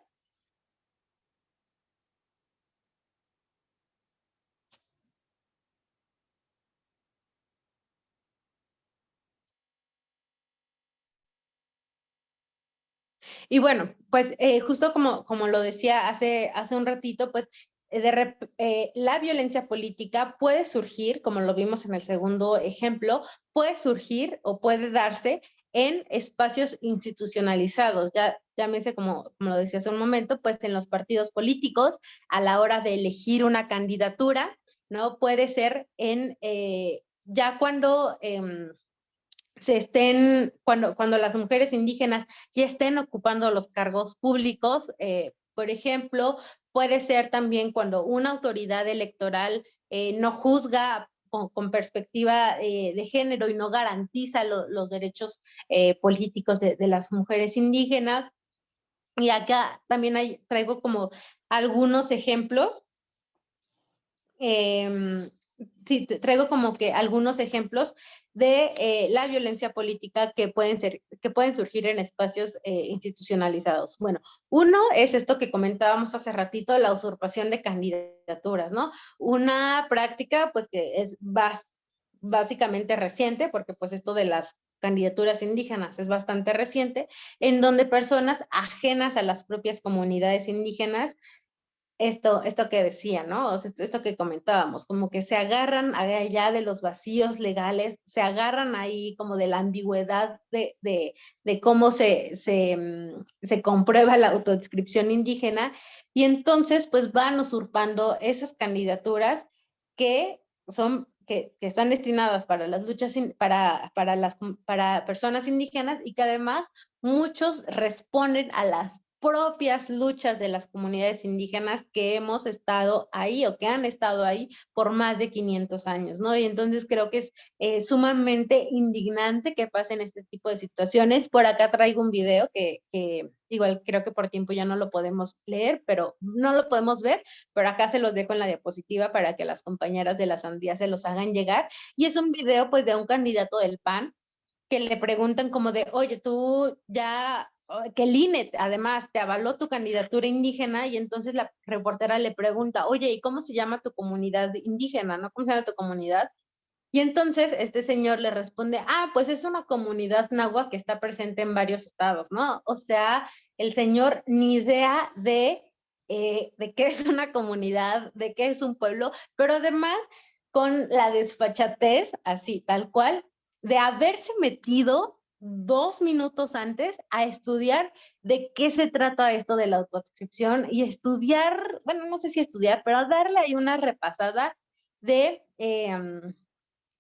Y bueno, pues eh, justo como, como lo decía hace, hace un ratito, pues eh, de, eh, la violencia política puede surgir, como lo vimos en el segundo ejemplo, puede surgir o puede darse en espacios institucionalizados, ya llámese como, como lo decía hace un momento, pues en los partidos políticos, a la hora de elegir una candidatura, ¿no? Puede ser en, ya cuando em, se estén, cuando, cuando las mujeres indígenas ya estén ocupando los cargos públicos, eh, por ejemplo, puede ser también cuando una autoridad electoral eh, no juzga con, perspectiva eh, de género y no garantiza los derechos políticos de, las mujeres indígenas. Y acá también traigo como algunos ejemplos. Em, sí, traigo como que algunos ejemplos de eh, la violencia política que pueden, ser, que pueden surgir en espacios eh, institucionalizados. Bueno, uno es esto que comentábamos hace ratito, la usurpación de candidaturas, ¿no? Una práctica pues que es básicamente reciente, porque pues esto de las candidaturas indígenas es bastante reciente, en donde personas ajenas a las propias comunidades indígenas esto, esto que decía, ¿no? esto que comentábamos, como que se agarran allá de los vacíos legales, se agarran ahí como de la ambigüedad de, cómo mm, se, comprueba la autodescripción indígena y entonces pues van usurpando esas candidaturas que son que, están destinadas para las luchas, para, para, las, para personas indígenas y que además muchos responden a las propias luchas de las comunidades indígenas que hemos estado ahí o que han estado ahí por más de 500 años, ¿no? Y entonces creo que es eh, sumamente indignante que pasen este tipo de situaciones. Por acá traigo un video que, que, igual creo que por tiempo ya no lo podemos leer, pero no lo podemos ver, pero acá se los dejo en la diapositiva para que las compañeras de la sandía se los hagan llegar. Y es un video pues de un candidato del PAN que le preguntan como de, oye, tú ya que el INE además te avaló tu candidatura indígena y entonces la reportera le pregunta, oye, ¿y cómo se llama tu comunidad indígena? ¿No? ¿Cómo se llama tu comunidad? Y entonces este señor le responde, ah, pues es una comunidad nahua que está presente en varios estados, ¿no? O sea, el señor ni idea de, eh, de qué es una comunidad, de qué es un pueblo, pero además con la desfachatez, así, tal cual, de haberse metido dos minutos antes a estudiar de qué se trata esto de la autoscripción y estudiar, bueno, no sé si estudiar, pero a darle ahí una repasada de, em,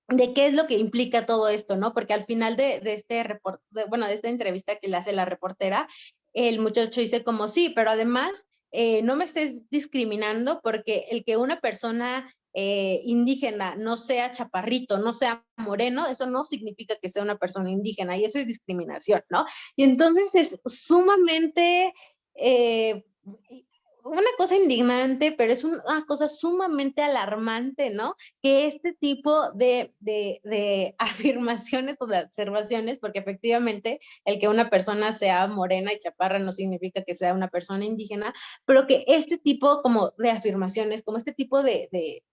de qué es lo que implica todo esto, ¿no? Porque al final de, de este report, bueno, de esta entrevista que le hace la reportera, el muchacho dice como sí, pero además eh, no me estés discriminando porque el que una persona eh, indígena no sea chaparrito, no sea moreno, eso no significa que sea una persona indígena y eso es discriminación, ¿no? Y entonces es sumamente eh, una cosa indignante, pero es una cosa sumamente alarmante, ¿no? Que este tipo de, de, de, afirmaciones o de observaciones, porque efectivamente el que una persona sea morena y chaparra no significa que sea una persona indígena, pero que este tipo como de afirmaciones, como este tipo de, de,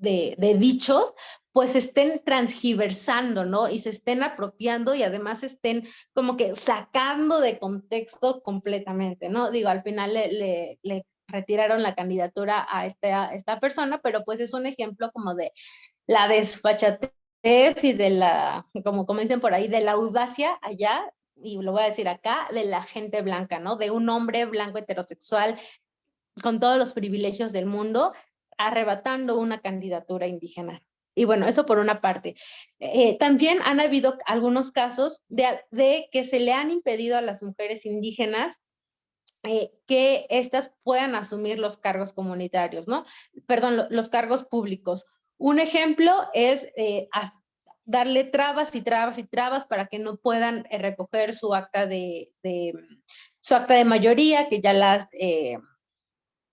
de dichos, pues estén transgiversando, ¿no? Y se estén apropiando y además estén como que sacando de contexto completamente, ¿no? Digo, al final le, retiraron la candidatura a, este, a esta persona, pero pues es un ejemplo como de la desfachatez y de la, como, como dicen por ahí, de la audacia allá, y lo voy a decir acá, de la gente blanca, ¿no? De un hombre blanco heterosexual con todos los privilegios del mundo, arrebatando una candidatura indígena. Y bueno, eso por una parte. Eh, también han habido algunos casos de, que se le han impedido a las mujeres indígenas eh, que éstas puedan asumir los cargos comunitarios, ¿no? Perdón, los cargos públicos. Un ejemplo es eh, darle trabas y trabas y trabas para que no puedan recoger su acta de, su acta de mayoría, que ya las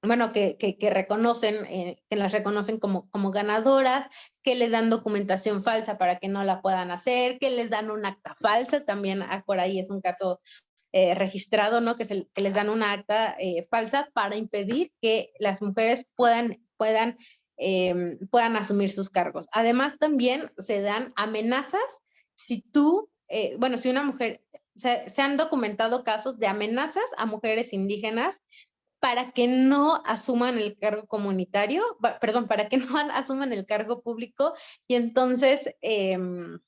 bueno, que, que, reconocen, eh, que las reconocen como, ganadoras, que les dan documentación falsa para que no la puedan hacer, que les dan un acta falsa, también ah, por ahí es un caso eh, registrado, ¿no? Que, se, que, les dan una acta eh, falsa para impedir que las mujeres puedan, puedan, em, puedan asumir sus cargos. Además, también se dan amenazas si tú, bueno, si una mujer, se han documentado casos de amenazas a mujeres indígenas para que no asuman el cargo comunitario, perdón, para que no asuman el cargo público y entonces, em,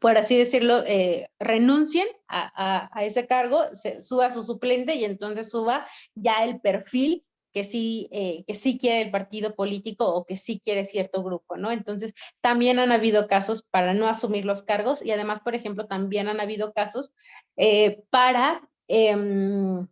por así decirlo, eh, renuncien a, ese cargo, se, suba su suplente y entonces suba ya el perfil que sí, eh, que sí quiere el partido político o que sí quiere cierto grupo, ¿no? Entonces, también han habido casos para no asumir los cargos y además, por ejemplo, también han habido casos eh, para em,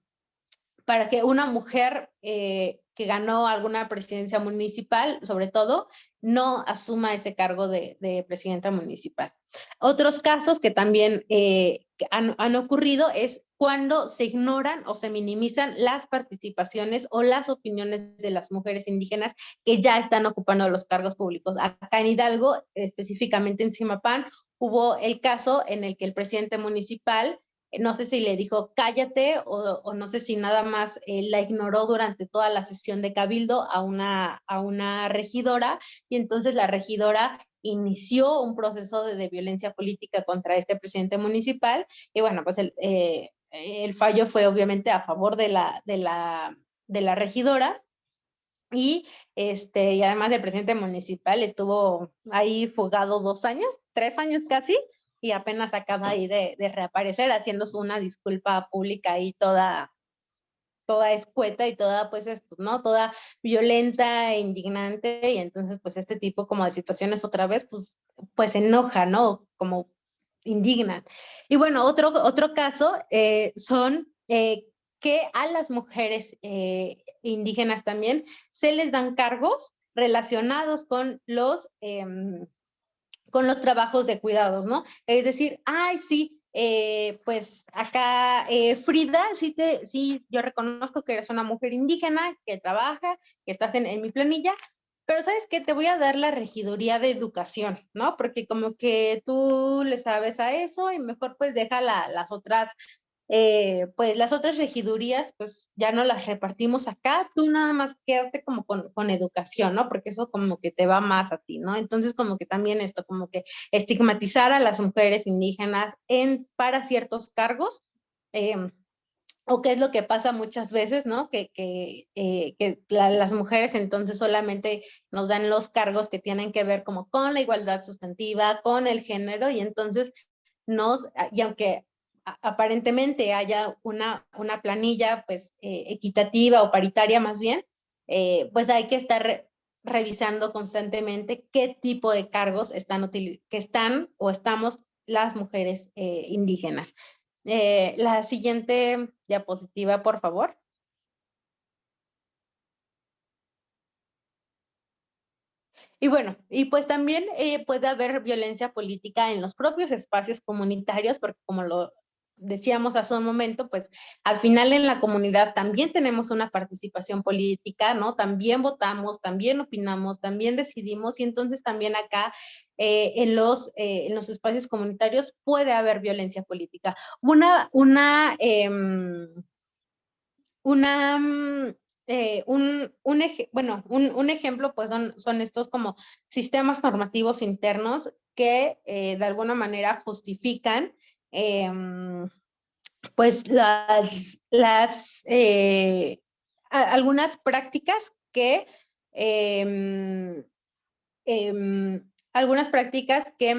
para que una mujer eh, que ganó alguna presidencia municipal, sobre todo, no asuma ese cargo de, presidenta municipal. Otros casos que también eh, han, ocurrido es cuando se ignoran o se minimizan las participaciones o las opiniones de las mujeres indígenas que ya están ocupando los cargos públicos. Acá en Hidalgo, específicamente en Simapán, hubo el caso en el que el presidente municipal no sé si le dijo cállate o, no sé si nada más eh, la ignoró durante toda la sesión de cabildo a una, a una regidora y entonces la regidora inició un proceso de, violencia política contra este presidente municipal y bueno, pues el, eh, el fallo fue obviamente a favor de la, de la, de la regidora y, este, y además el presidente municipal estuvo ahí fugado dos años, tres años casi, y apenas acaba ahí de, de reaparecer haciendo una disculpa pública ahí toda, toda escueta y toda, pues esto, ¿no? Toda violenta e indignante y entonces pues este tipo como de situaciones otra vez pues, pues enoja, ¿no? Como indigna. Y bueno, otro, otro caso eh, son eh, que a las mujeres eh, indígenas también se les dan cargos relacionados con los, em, con los trabajos de cuidados, ¿no? Es decir, ay, sí, eh, pues acá, eh, Frida, sí, te, sí, yo reconozco que eres una mujer indígena que trabaja, que estás en, mi planilla, pero ¿sabes qué? Te voy a dar la regiduría de educación, ¿no? Porque como que tú le sabes a eso y mejor pues deja la, las otras eh, pues las otras regidurías, pues ya no las repartimos acá, tú nada más quédate como con, con, educación, ¿no? Porque eso como que te va más a ti, ¿no? Entonces como que también esto, como que estigmatizar a las mujeres indígenas en, para ciertos cargos, eh, o qué es lo que pasa muchas veces, ¿no? Que, que, eh, que la, las mujeres entonces solamente nos dan los cargos que tienen que ver como con la igualdad sustantiva, con el género, y entonces nos, y aunque aparentemente haya una, una planilla pues eh, equitativa o paritaria más bien, eh, pues hay que estar revisando constantemente qué tipo de cargos están, que están o estamos las mujeres eh, indígenas. la siguiente diapositiva, por favor. Y bueno, y pues también puede haber violencia política en los propios espacios comunitarios, porque como lo decíamos hace un momento, pues al final en la comunidad también tenemos una participación política, ¿no? También votamos, también opinamos, también decidimos y entonces también acá eh, en, los, eh, en los espacios comunitarios puede haber violencia política. Una, una, em, una, mm, eh, un, un, bueno, un, un, ejemplo pues son, son estos como sistemas normativos internos que de alguna manera justifican Em, pues las, las eh, algunas prácticas que em, em, algunas prácticas que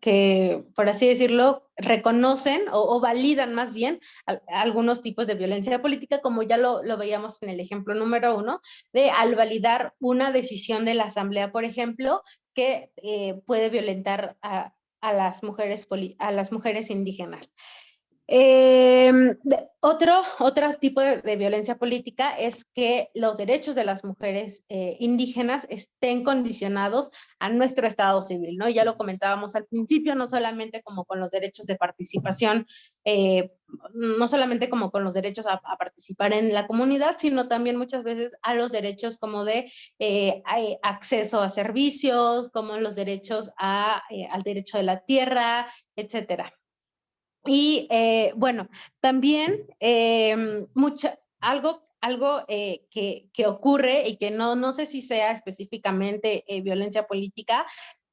que, por así decirlo, reconocen o, validan más bien algunos tipos de violencia política, como ya lo, lo, veíamos en el ejemplo número uno, de al validar una decisión de la asamblea, por ejemplo, que eh, puede violentar a, a, las mujeres a las mujeres indígenas. Eh, otro, otro tipo de, violencia política es que los derechos de las mujeres eh, indígenas estén condicionados a nuestro estado civil, ¿no? Ya lo comentábamos al principio, no solamente como con los derechos de participación, eh, no solamente como con los derechos a, participar en la comunidad, sino también muchas veces a los derechos como de eh, acceso a servicios, como los derechos a, al derecho de la tierra, etcétera. Y eh, bueno, también eh, mucha, algo, algo eh, que, que, ocurre y que no, no sé si sea específicamente eh, violencia política,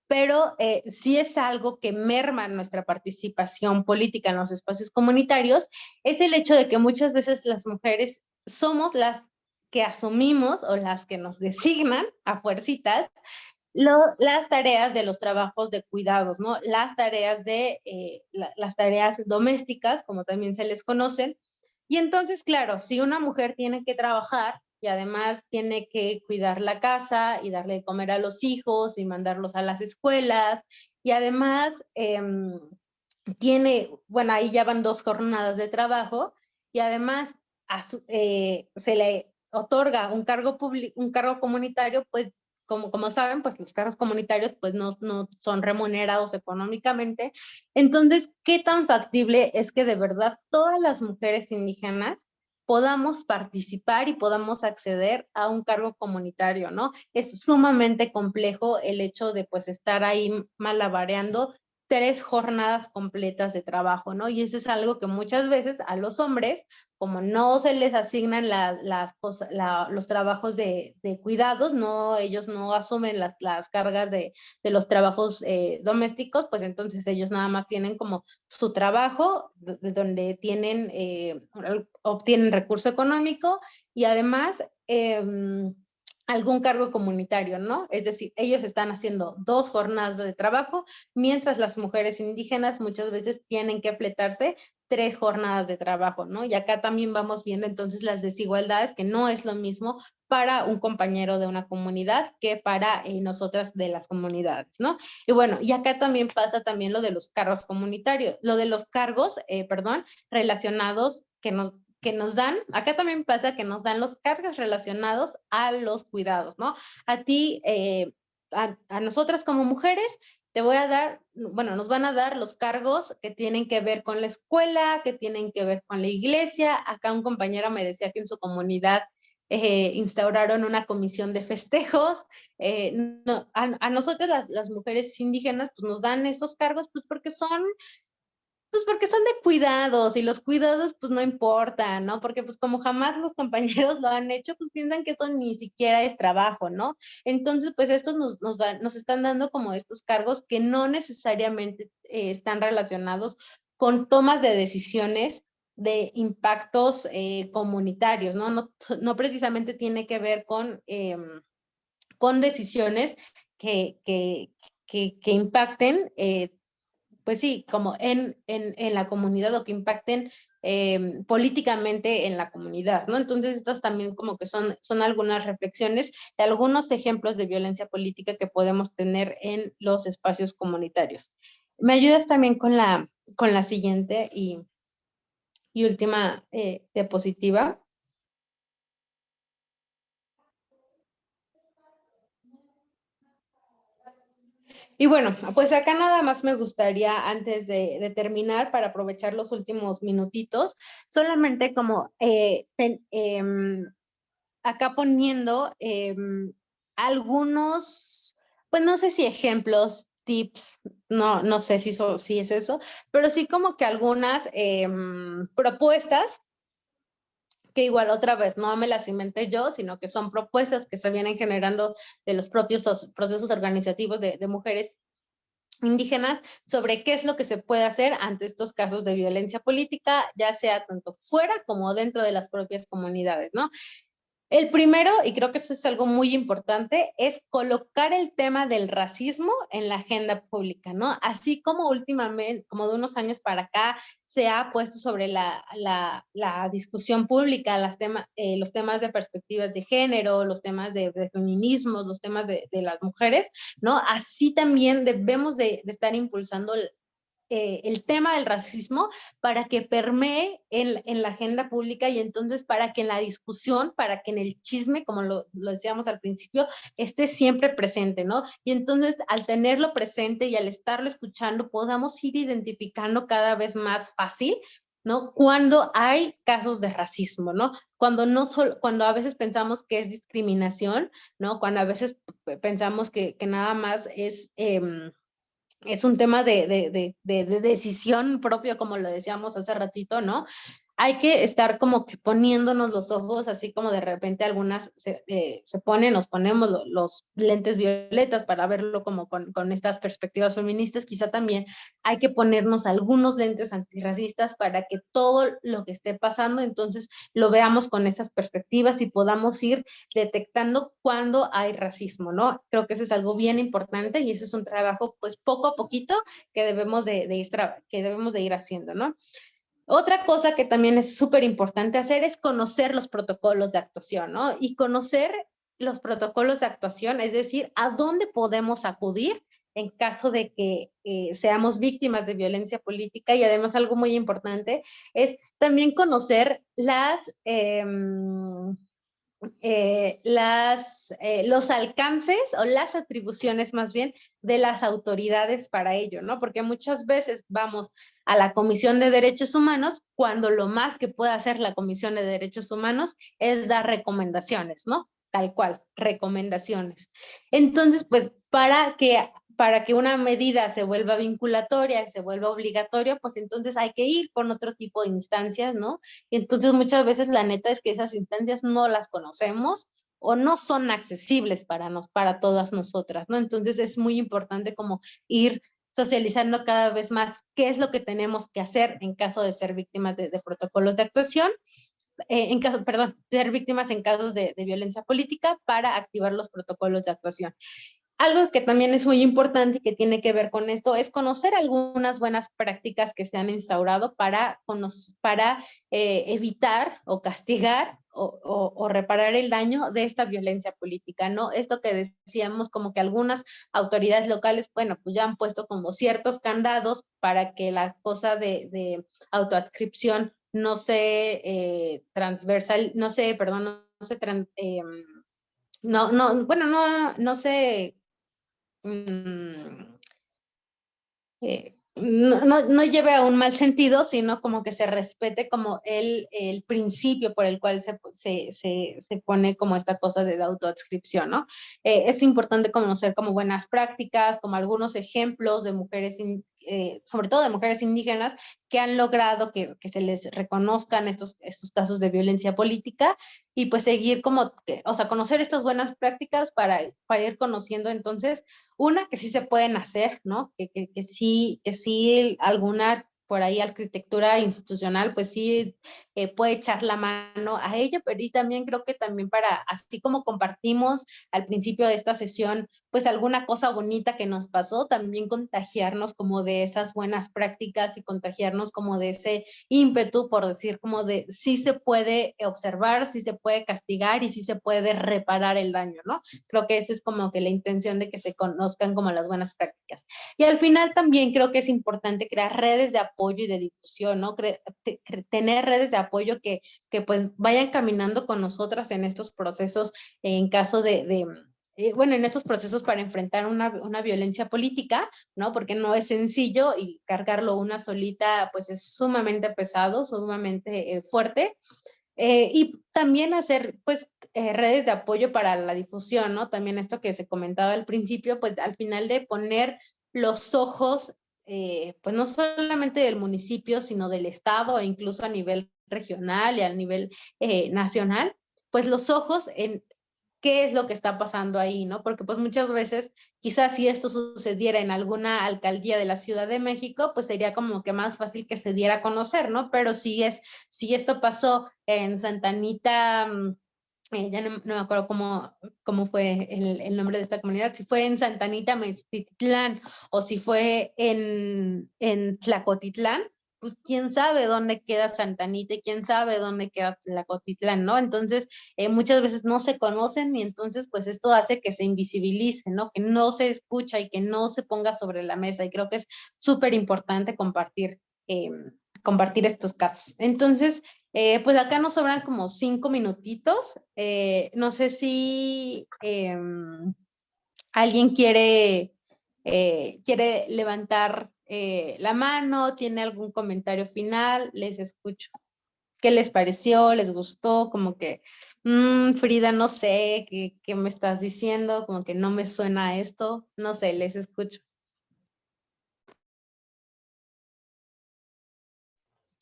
pero sí es algo que merma nuestra participación política en los espacios comunitarios, es el hecho de que muchas veces las mujeres somos las que asumimos o las que nos designan a fuercitas las tareas de los trabajos de cuidados, ¿no? Las tareas de, eh, la, las tareas domésticas, como también se les conocen. Y entonces, claro, si una mujer tiene que trabajar y además tiene que cuidar la casa y darle de comer a los hijos y mandarlos a las escuelas, y además eh, tiene, bueno, ahí ya van dos jornadas de trabajo, y además eh, se le otorga un cargo, un cargo comunitario, pues como, como saben, pues los cargos comunitarios pues no, no son remunerados económicamente. Entonces, ¿qué tan factible es que de verdad todas las mujeres indígenas podamos participar y podamos acceder a un cargo comunitario, ¿no? Es sumamente complejo el hecho de pues estar ahí malabareando tres jornadas completas de trabajo, ¿no? Y eso es algo que muchas veces a los hombres, como no se les asignan la, las la, los trabajos de, cuidados, no, ellos no asumen la, las cargas de, de los trabajos eh, domésticos, pues entonces ellos nada más tienen como su trabajo, de, donde tienen, eh, obtienen recurso económico y además... Eh, algún cargo comunitario, ¿no? Es decir, ellos están haciendo dos jornadas de trabajo, mientras las mujeres indígenas muchas veces tienen que fletarse tres jornadas de trabajo, ¿no? Y acá también vamos viendo entonces las desigualdades, que no es lo mismo para un compañero de una comunidad que para eh, nosotras de las comunidades, ¿no? Y bueno, y acá también pasa también lo de los cargos comunitarios, lo de los cargos, eh, perdón, relacionados que nos que nos dan, acá también pasa que nos dan los cargos relacionados a los cuidados, ¿no? A ti, eh, a, a, nosotras como mujeres, te voy a dar, bueno, nos van a dar los cargos que tienen que ver con la escuela, que tienen que ver con la iglesia. Acá un compañero me decía que en su comunidad eh, instauraron una comisión de festejos. Eh, no, a, a, nosotras las, las, mujeres indígenas pues nos dan estos cargos pues porque son pues porque son de cuidados y los cuidados pues no importan, ¿no? Porque pues como jamás los compañeros lo han hecho, pues piensan que eso ni siquiera es trabajo, ¿no? Entonces pues estos nos, nos, da, nos están dando como estos cargos que no necesariamente eh, están relacionados con tomas de decisiones de impactos eh, comunitarios, ¿no? ¿no? No precisamente tiene que ver con, eh, con decisiones que, que, que, que impacten eh, pues sí, como en, en, en, la comunidad o que impacten eh, políticamente en la comunidad, ¿no? Entonces estas también como que son, son algunas reflexiones de algunos ejemplos de violencia política que podemos tener en los espacios comunitarios. ¿Me ayudas también con la, con la siguiente y, y última eh, diapositiva? Y bueno, pues acá nada más me gustaría, antes de, terminar, para aprovechar los últimos minutitos, solamente como eh, eh, acá poniendo eh, algunos, pues no sé si ejemplos, tips, no, no sé si, so, si es eso, pero sí como que algunas propuestas que igual otra vez no me las inventé yo, sino que son propuestas que se vienen generando de los propios procesos organizativos de, de mujeres indígenas sobre qué es lo que se puede hacer ante estos casos de violencia política, ya sea tanto fuera como dentro de las propias comunidades, ¿no? El primero, y creo que eso es algo muy importante, es colocar el tema del racismo en la agenda pública, ¿no? Así como últimamente, como de unos años para acá, se ha puesto sobre la, la, discusión pública eh, los temas de perspectivas de género, los temas de, feminismo, los temas de, de, las mujeres, ¿no? Así también debemos de, de estar impulsando eh, el tema del racismo para que permee en, en, la agenda pública y entonces para que en la discusión, para que en el chisme, como lo, lo, decíamos al principio, esté siempre presente, ¿no? Y entonces al tenerlo presente y al estarlo escuchando, podamos ir identificando cada vez más fácil ¿no? Cuando hay casos de racismo, ¿no? Cuando, no solo, cuando a veces pensamos que es discriminación, ¿no? Cuando a veces pensamos que, que nada más es... Eh, es un tema de, de, de, de, decisión propia, como lo decíamos hace ratito, ¿no? Hay que estar como que poniéndonos los ojos, así como de repente algunas se, eh, se ponen, nos ponemos lo, los lentes violetas para verlo como con, con, estas perspectivas feministas, quizá también hay que ponernos algunos lentes antirracistas para que todo lo que esté pasando, entonces lo veamos con esas perspectivas y podamos ir detectando cuando hay racismo, ¿no? Creo que eso es algo bien importante y eso es un trabajo pues poco a poquito que debemos de, de ir, que debemos de ir haciendo, ¿no? Otra cosa que también es súper importante hacer es conocer los protocolos de actuación, ¿no? Y conocer los protocolos de actuación, es decir, a dónde podemos acudir en caso de que eh, seamos víctimas de violencia política y además algo muy importante es también conocer las, eh, eh, las, eh, los alcances o las atribuciones más bien de las autoridades para ello, ¿no? Porque muchas veces vamos a la Comisión de Derechos Humanos cuando lo más que puede hacer la Comisión de Derechos Humanos es dar recomendaciones, ¿no? Tal cual, recomendaciones. Entonces, pues para que para que una medida se vuelva vinculatoria, se vuelva obligatoria, pues entonces hay que ir con otro tipo de instancias, ¿no? Y entonces muchas veces la neta es que esas instancias no las conocemos o no son accesibles para, nos, para todas nosotras, ¿no? Entonces es muy importante como ir socializando cada vez más qué es lo que tenemos que hacer en caso de ser víctimas de, protocolos de actuación eh, en caso, perdón, ser víctimas en casos de, violencia política para activar los protocolos de actuación. Algo que también es muy importante y que tiene que ver con esto es conocer algunas buenas prácticas que se han instaurado para, para eh, evitar o castigar o, reparar el daño de esta violencia política, ¿no? Esto que decíamos como que algunas autoridades locales, bueno, pues ya han puesto como ciertos candados para que la cosa de, de autoadscripción no se eh, transversal, no sé, perdón, no se, eh, no, no, bueno, no, no se Mm, eh, no, no, lleve a un mal sentido, sino como que se respete como el, el principio por el cual se, se, se, pone como esta cosa de autoadscripción, ¿no? Eh, es importante conocer como buenas prácticas, como algunos ejemplos de mujeres, eh, sobre todo de mujeres indígenas, que han logrado que, que, se les reconozcan estos, estos casos de violencia política y pues seguir como, o sea, conocer estas buenas prácticas para, para ir conociendo entonces, una, que sí se pueden hacer, ¿no? Que, que, que sí, que sí alguna por ahí arquitectura institucional, pues sí eh, puede echar la mano a ella, pero y también creo que también para, así como compartimos al principio de esta sesión, pues alguna cosa bonita que nos pasó, también contagiarnos como de esas buenas prácticas y contagiarnos como de ese ímpetu, por decir como de sí se puede observar, sí se puede castigar y sí se puede reparar el daño, ¿no? Creo que esa es como que la intención de que se conozcan como las buenas prácticas. Y al final también creo que es importante crear redes de apoyo y de difusión, ¿no? tener redes de apoyo que, que pues vayan caminando con nosotras en estos procesos en caso de eh, bueno, en estos procesos para enfrentar una, una, violencia política, ¿no? Porque no es sencillo y cargarlo una solita, pues es sumamente pesado, sumamente eh, fuerte. Eh, y también hacer, pues, redes de apoyo para la difusión, ¿no? También esto que se comentaba al principio, pues, al final de poner los ojos eh, pues no solamente del municipio, sino del estado e incluso a nivel regional y a nivel eh, nacional, pues los ojos en qué es lo que está pasando ahí, ¿no? Porque pues muchas veces, quizás si esto sucediera en alguna alcaldía de la Ciudad de México, pues sería como que más fácil que se diera a conocer, ¿no? Pero si es, si esto pasó en Santa Anita, mm, eh, ya no, me acuerdo cómo, cómo fue el, nombre de esta comunidad, si fue en Santanita, Mestitlán, o si fue en, en Tlacotitlán, pues quién sabe dónde queda Santanita y quién sabe dónde queda Tlacotitlán, ¿no? Entonces, eh, muchas veces no se conocen y entonces, pues esto hace que se invisibilice, ¿no? Que no se escucha y que no se ponga sobre la mesa y creo que es súper importante compartir, eh, compartir estos casos. Entonces, eh, pues acá nos sobran como cinco minutitos. No sé si alguien quiere, quiere levantar la mano, tiene algún comentario final, les escucho. ¿Qué les pareció? ¿Les gustó? Como que, mm, Frida, no sé, ¿qué, ¿qué me estás diciendo? Como que no me suena esto. No sé, les escucho.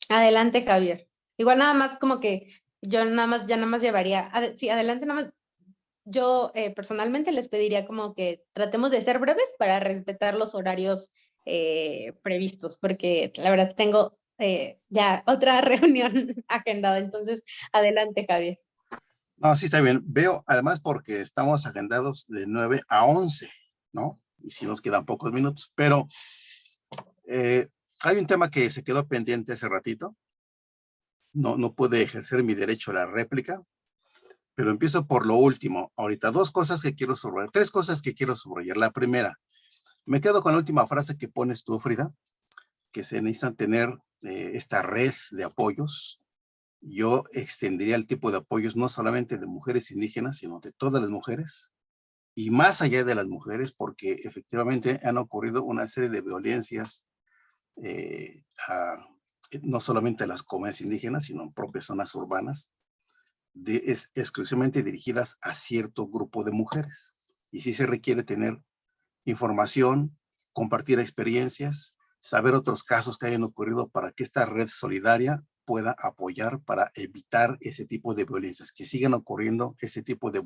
Adelante, Javier. Igual nada más como que yo nada más, ya nada más llevaría, sí, adelante nada más. Yo eh, personalmente les pediría como que tratemos de ser breves para respetar los horarios eh, previstos, porque la verdad tengo eh, ya otra reunión agendada. Entonces, adelante, Javier. No, sí está bien. Veo, además, porque estamos agendados de 9 a 11, ¿no? Y si nos quedan pocos minutos, pero hay un tema que se quedó pendiente hace ratito, no, no pude ejercer mi derecho a la réplica, pero empiezo por lo último. Ahorita dos cosas que quiero subrayar, tres cosas que quiero subrayar. La primera, me quedo con la última frase que pones tú, Frida, que se necesita tener eh, esta red de apoyos. Yo extendería el tipo de apoyos no solamente de mujeres indígenas, sino de todas las mujeres, y más allá de las mujeres, porque efectivamente han ocurrido una serie de violencias eh, a, no solamente las comunidades indígenas, sino en propias zonas urbanas, de, es exclusivamente dirigidas a cierto grupo de mujeres. Y sí se requiere tener información, compartir experiencias, saber otros casos que hayan ocurrido para que esta red solidaria pueda apoyar para evitar ese tipo de violencias, que sigan ocurriendo ese tipo de,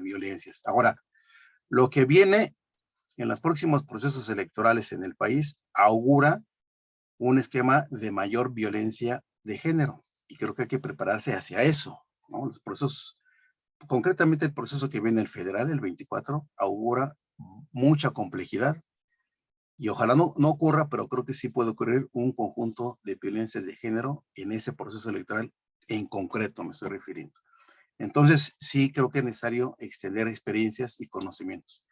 violencias. Ahora, lo que viene en los próximos procesos electorales en el país augura un esquema de mayor violencia de género. Y creo que hay que prepararse hacia eso. Los procesos, concretamente el proceso que viene el federal, el 24, augura mucha complejidad y ojalá no, no ocurra, pero creo que sí puede ocurrir un conjunto de violencias de género en ese proceso electoral en concreto me estoy refiriendo. Entonces, sí creo que es necesario extender experiencias y conocimientos.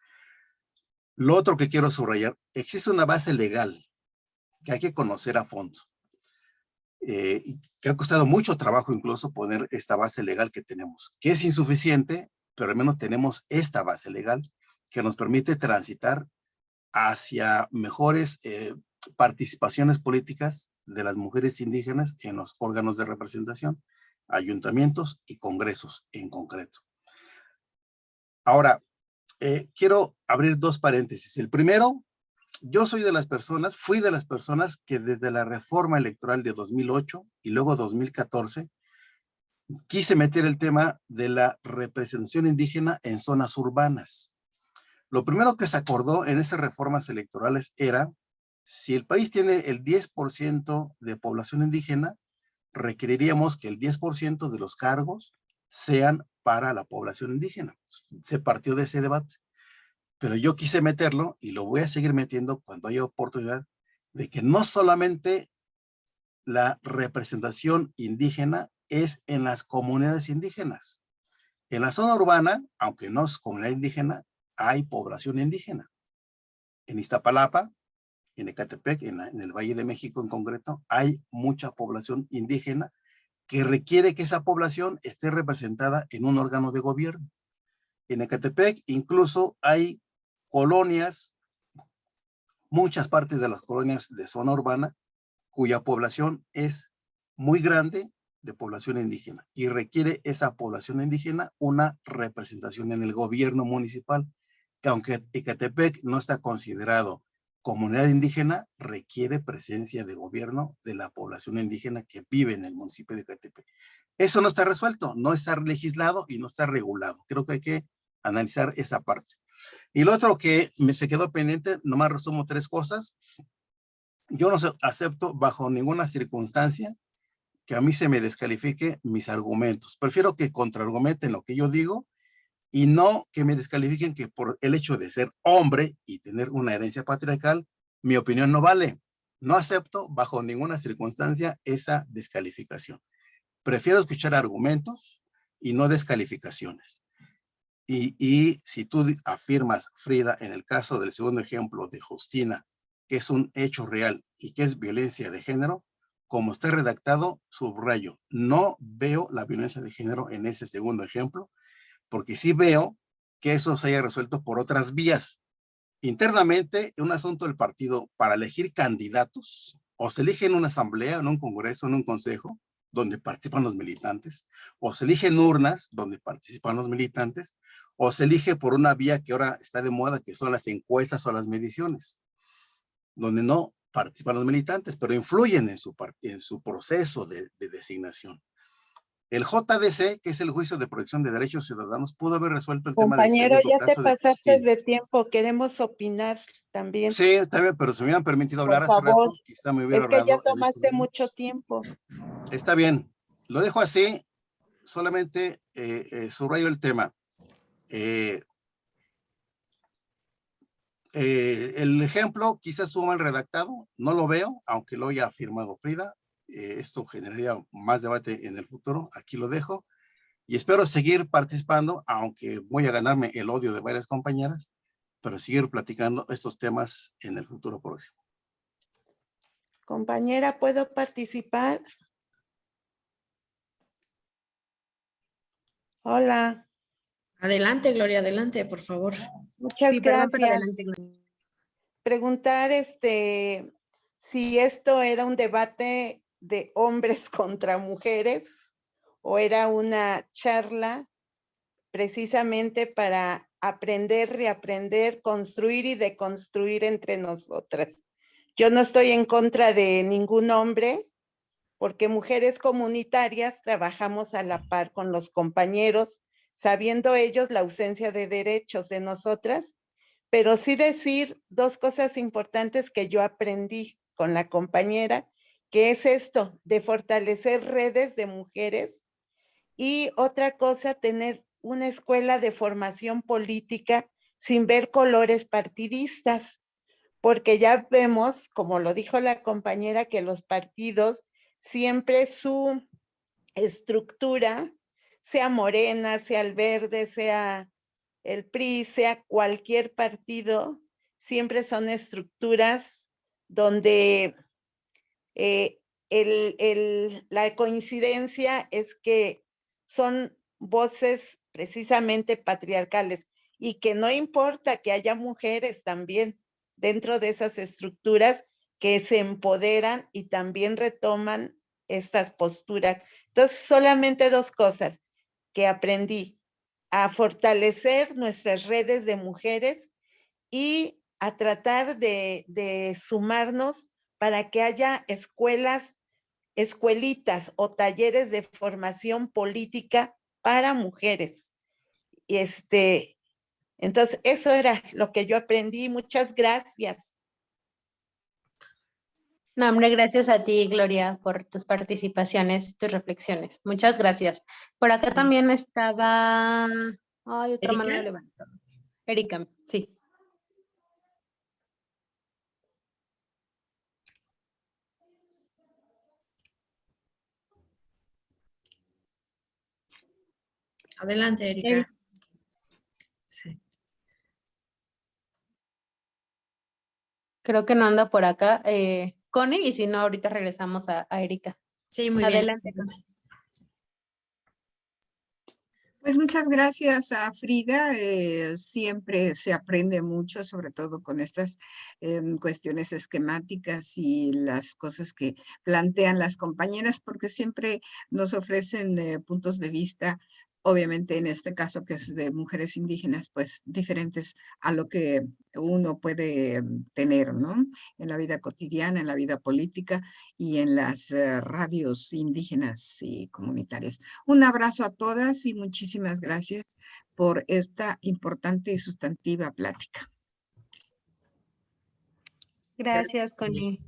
Lo otro que quiero subrayar, existe una base legal que hay que conocer a fondo. Eh, que ha costado mucho trabajo incluso poner esta base legal que tenemos, que es insuficiente, pero al menos tenemos esta base legal que nos permite transitar hacia mejores eh, participaciones políticas de las mujeres indígenas en los órganos de representación, ayuntamientos y congresos en concreto. Ahora, eh, quiero abrir dos paréntesis. El primero, yo soy de las personas, fui de las personas que desde la reforma electoral de 2008 y luego 2014, quise meter el tema de la representación indígena en zonas urbanas. Lo primero que se acordó en esas reformas electorales era, si el país tiene el 10% de población indígena, requeriríamos que el 10% de los cargos sean para la población indígena. Se partió de ese debate. Pero yo quise meterlo y lo voy a seguir metiendo cuando haya oportunidad de que no solamente la representación indígena es en las comunidades indígenas. En la zona urbana, aunque no es comunidad indígena, hay población indígena. En Iztapalapa, en Ecatepec, en, en, el Valle de México en concreto, hay mucha población indígena que requiere que esa población esté representada en un órgano de gobierno. En Ecatepec incluso hay colonias, muchas partes de las colonias de zona urbana, cuya población es muy grande de población indígena y requiere esa población indígena una representación en el gobierno municipal aunque Ecatepec no está considerado comunidad indígena, requiere presencia de gobierno de la población indígena que vive en el municipio de Ecatepec. Eso no está resuelto, no está legislado y no está regulado. Creo que hay que analizar esa parte. Y lo otro que me se quedó pendiente, nomás resumo tres cosas. Yo no acepto bajo ninguna circunstancia que a mí se me descalifique mis argumentos. Prefiero que contraargumenten lo que yo digo y no que me descalifiquen que por el hecho de ser hombre y tener una herencia patriarcal, mi opinión no vale. No acepto bajo ninguna circunstancia esa descalificación. Prefiero escuchar argumentos y no descalificaciones. Y, y, si tú afirmas, Frida, en el caso del segundo ejemplo de Justina, que es un hecho real y que es violencia de género, como está redactado, subrayo, no veo la violencia de género en ese segundo ejemplo, porque sí veo que eso se haya resuelto por otras vías. Internamente, un asunto del partido para elegir candidatos, o se elige en una asamblea, en un congreso, en un consejo, donde participan los militantes, o se elige en urnas, donde participan los militantes, o se elige por una vía que ahora está de moda, que son las encuestas o las mediciones, donde no participan los militantes, pero influyen en su, proceso de designación. El JDC, que es el Juicio de Protección de Derechos Ciudadanos, pudo haber resuelto el Compañero, tema Compañero, ya te pasaste de, de, tiempo, queremos opinar también. Sí, está bien, pero si me hubieran permitido hablar Por hace favor. rato, quizá me hubiera Es que ya tomaste mucho tiempo. Está bien, lo dejo así, solamente eh, eh, subrayo el tema. Eh, el ejemplo quizás suma el redactado, no lo veo, aunque lo haya afirmado Frida, eh, esto generaría más debate en el futuro. Aquí lo dejo. Y espero seguir participando, aunque voy a ganarme el odio de varias compañeras, pero seguir platicando estos temas en el futuro próximo. Compañera, ¿puedo participar? Hola. Adelante, Gloria, adelante, por favor. Muchas Sí, perdón, gracias. adelante, Gloria. Preguntar este si esto era un debate de hombres contra mujeres o era una charla precisamente para aprender, reaprender, construir y deconstruir entre nosotras. Yo no estoy en contra de ningún hombre, porque mujeres comunitarias trabajamos a la par con los compañeros, sabiendo ellos la ausencia de derechos de nosotras, pero sí decir dos cosas importantes que yo aprendí con la compañera, que es esto de fortalecer redes de mujeres. Y otra cosa, tener una escuela de formación política sin ver colores partidistas, porque ya vemos, como lo dijo la compañera, que los partidos siempre su estructura, sea Morena, sea el Verde, sea el PRI, sea cualquier partido, siempre son estructuras donde eh, la coincidencia es que son voces precisamente patriarcales y que no importa que haya mujeres también dentro de esas estructuras que se empoderan y también retoman estas posturas. Entonces, solamente dos cosas que aprendí, a fortalecer nuestras redes de mujeres y a tratar de, de sumarnos para que haya escuelas, escuelitas o talleres de formación política para mujeres. Y este, entonces, eso era lo que yo aprendí. Muchas gracias. No, hombre, gracias a ti, Gloria, por tus participaciones, tus reflexiones. Muchas gracias. Por acá también estaba... Ay, otra mano levantada. Erika, sí. Adelante, Erika. Creo que no anda por acá. Eh, Connie, y si no, ahorita regresamos a, Erika. Sí, muy Adelante, bien. Pues muchas gracias a Frida. Eh, siempre se aprende mucho, sobre todo con estas em, cuestiones esquemáticas y las cosas que plantean las compañeras, porque siempre nos ofrecen eh, puntos de vista obviamente en este caso que es de mujeres indígenas, pues diferentes a lo que uno puede mm, tener, ¿no? En la vida cotidiana, en la vida política y en las eh, radios indígenas y comunitarias. Un abrazo a todas y muchísimas gracias por esta importante y sustantiva plática. Gracias, Connie.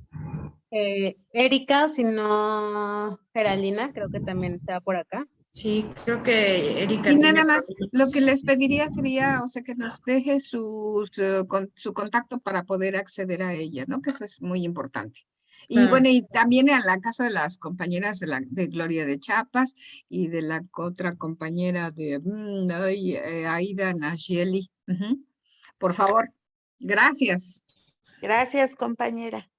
Eh, Erika, si no, Geraldina, creo que también está por acá. Sí, creo que Erika. Y nada más, lo que les pediría sería, o sea, que nos deje sus, eh, con, su contacto para poder acceder a ella, ¿no? Que eso es muy importante. Y bueno, y también en la caso de las compañeras de, la, de Gloria de Chapas y de la otra compañera de mm, eh, Aida Nayeli. Por favor, gracias. Gracias, compañera.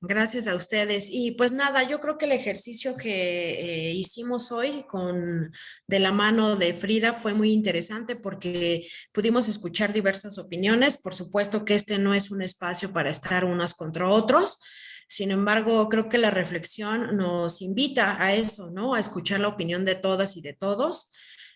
Gracias a ustedes. Y pues nada, yo creo que el ejercicio que eh, hicimos hoy con de la mano de Frida fue muy interesante porque pudimos escuchar diversas opiniones. Por supuesto que este no es un espacio para estar unas contra otros. Sin embargo, creo que la reflexión nos invita a eso, ¿no? A escuchar la opinión de todas y de todos.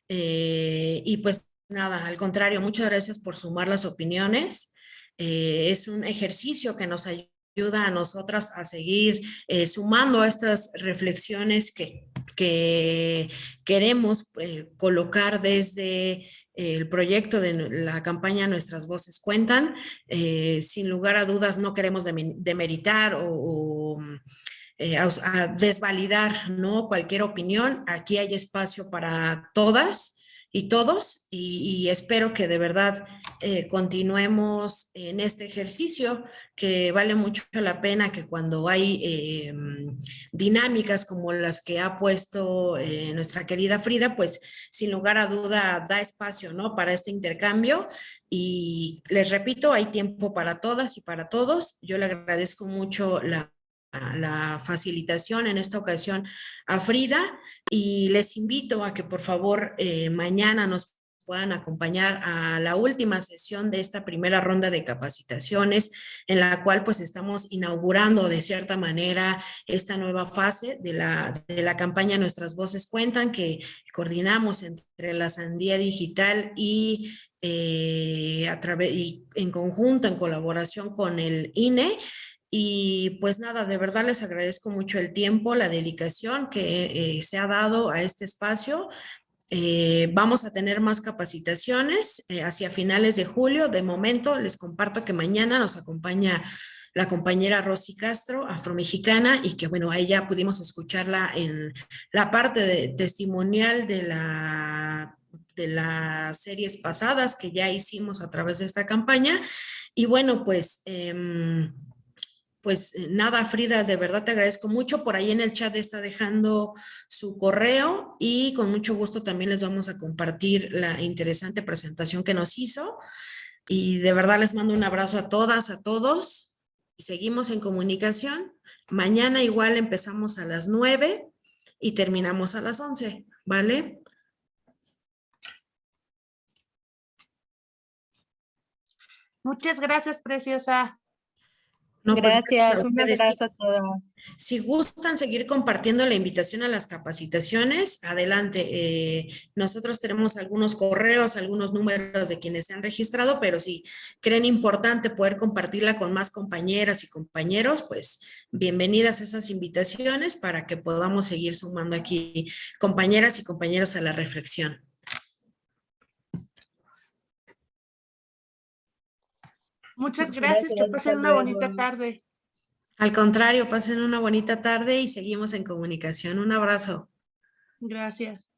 Eh, y pues nada, al contrario, muchas gracias por sumar las opiniones. Eh, es un ejercicio que nos ayuda ayuda a nosotras a seguir eh, sumando estas reflexiones que, que queremos eh, colocar desde el proyecto de la campaña Nuestras Voces Cuentan. Eh, sin lugar a dudas no queremos demeritar o, o desvalidar ¿no? cualquier opinión. Aquí hay espacio para todas y todos y, espero que de verdad eh, continuemos en este ejercicio que vale mucho la pena que cuando hay eh, dinámicas como las que ha puesto eh, nuestra querida Frida, pues sin lugar a duda da espacio ¿no? para este intercambio y les repito, hay tiempo para todas y para todos. Yo le agradezco mucho la la facilitación en esta ocasión a Frida y les invito a que por favor eh, mañana nos puedan acompañar a la última sesión de esta primera ronda de capacitaciones en la cual pues estamos inaugurando de cierta manera esta nueva fase de la, de la campaña Nuestras Voces Cuentan que coordinamos entre la Sandía Digital y eh, a través y en conjunto, en colaboración con el INE y pues nada, de verdad les agradezco mucho el tiempo, la dedicación que eh, se ha dado a este espacio. Eh, vamos a tener más capacitaciones eh, hacia finales de julio. De momento les comparto que mañana nos acompaña la compañera Rosy Castro, afromexicana, y que bueno, a ella pudimos escucharla en la parte de, testimonial de la de las series pasadas que ya hicimos a través de esta campaña. Y bueno, pues... pues eh, nada, Frida, de verdad te agradezco mucho. Por ahí en el chat está dejando su correo y con mucho gusto también les vamos a compartir la interesante presentación que nos hizo. Y de verdad les mando un abrazo a todas, a todos. Seguimos en comunicación. Mañana igual empezamos a las 9 y terminamos a las 11, ¿vale? Muchas gracias, preciosa. No, pues, Gracias, un abrazo a todos. Si gustan seguir compartiendo la invitación a las capacitaciones, adelante. Eh, nosotros tenemos algunos correos, algunos números de quienes se han registrado, pero si creen importante poder compartirla con más compañeras y compañeros, pues bienvenidas esas invitaciones para que podamos seguir sumando aquí compañeras y compañeros a la reflexión. Muchas gracias, que pasen una bonita tarde. Al contrario, pasen una bonita tarde y seguimos en comunicación. Un abrazo. Gracias.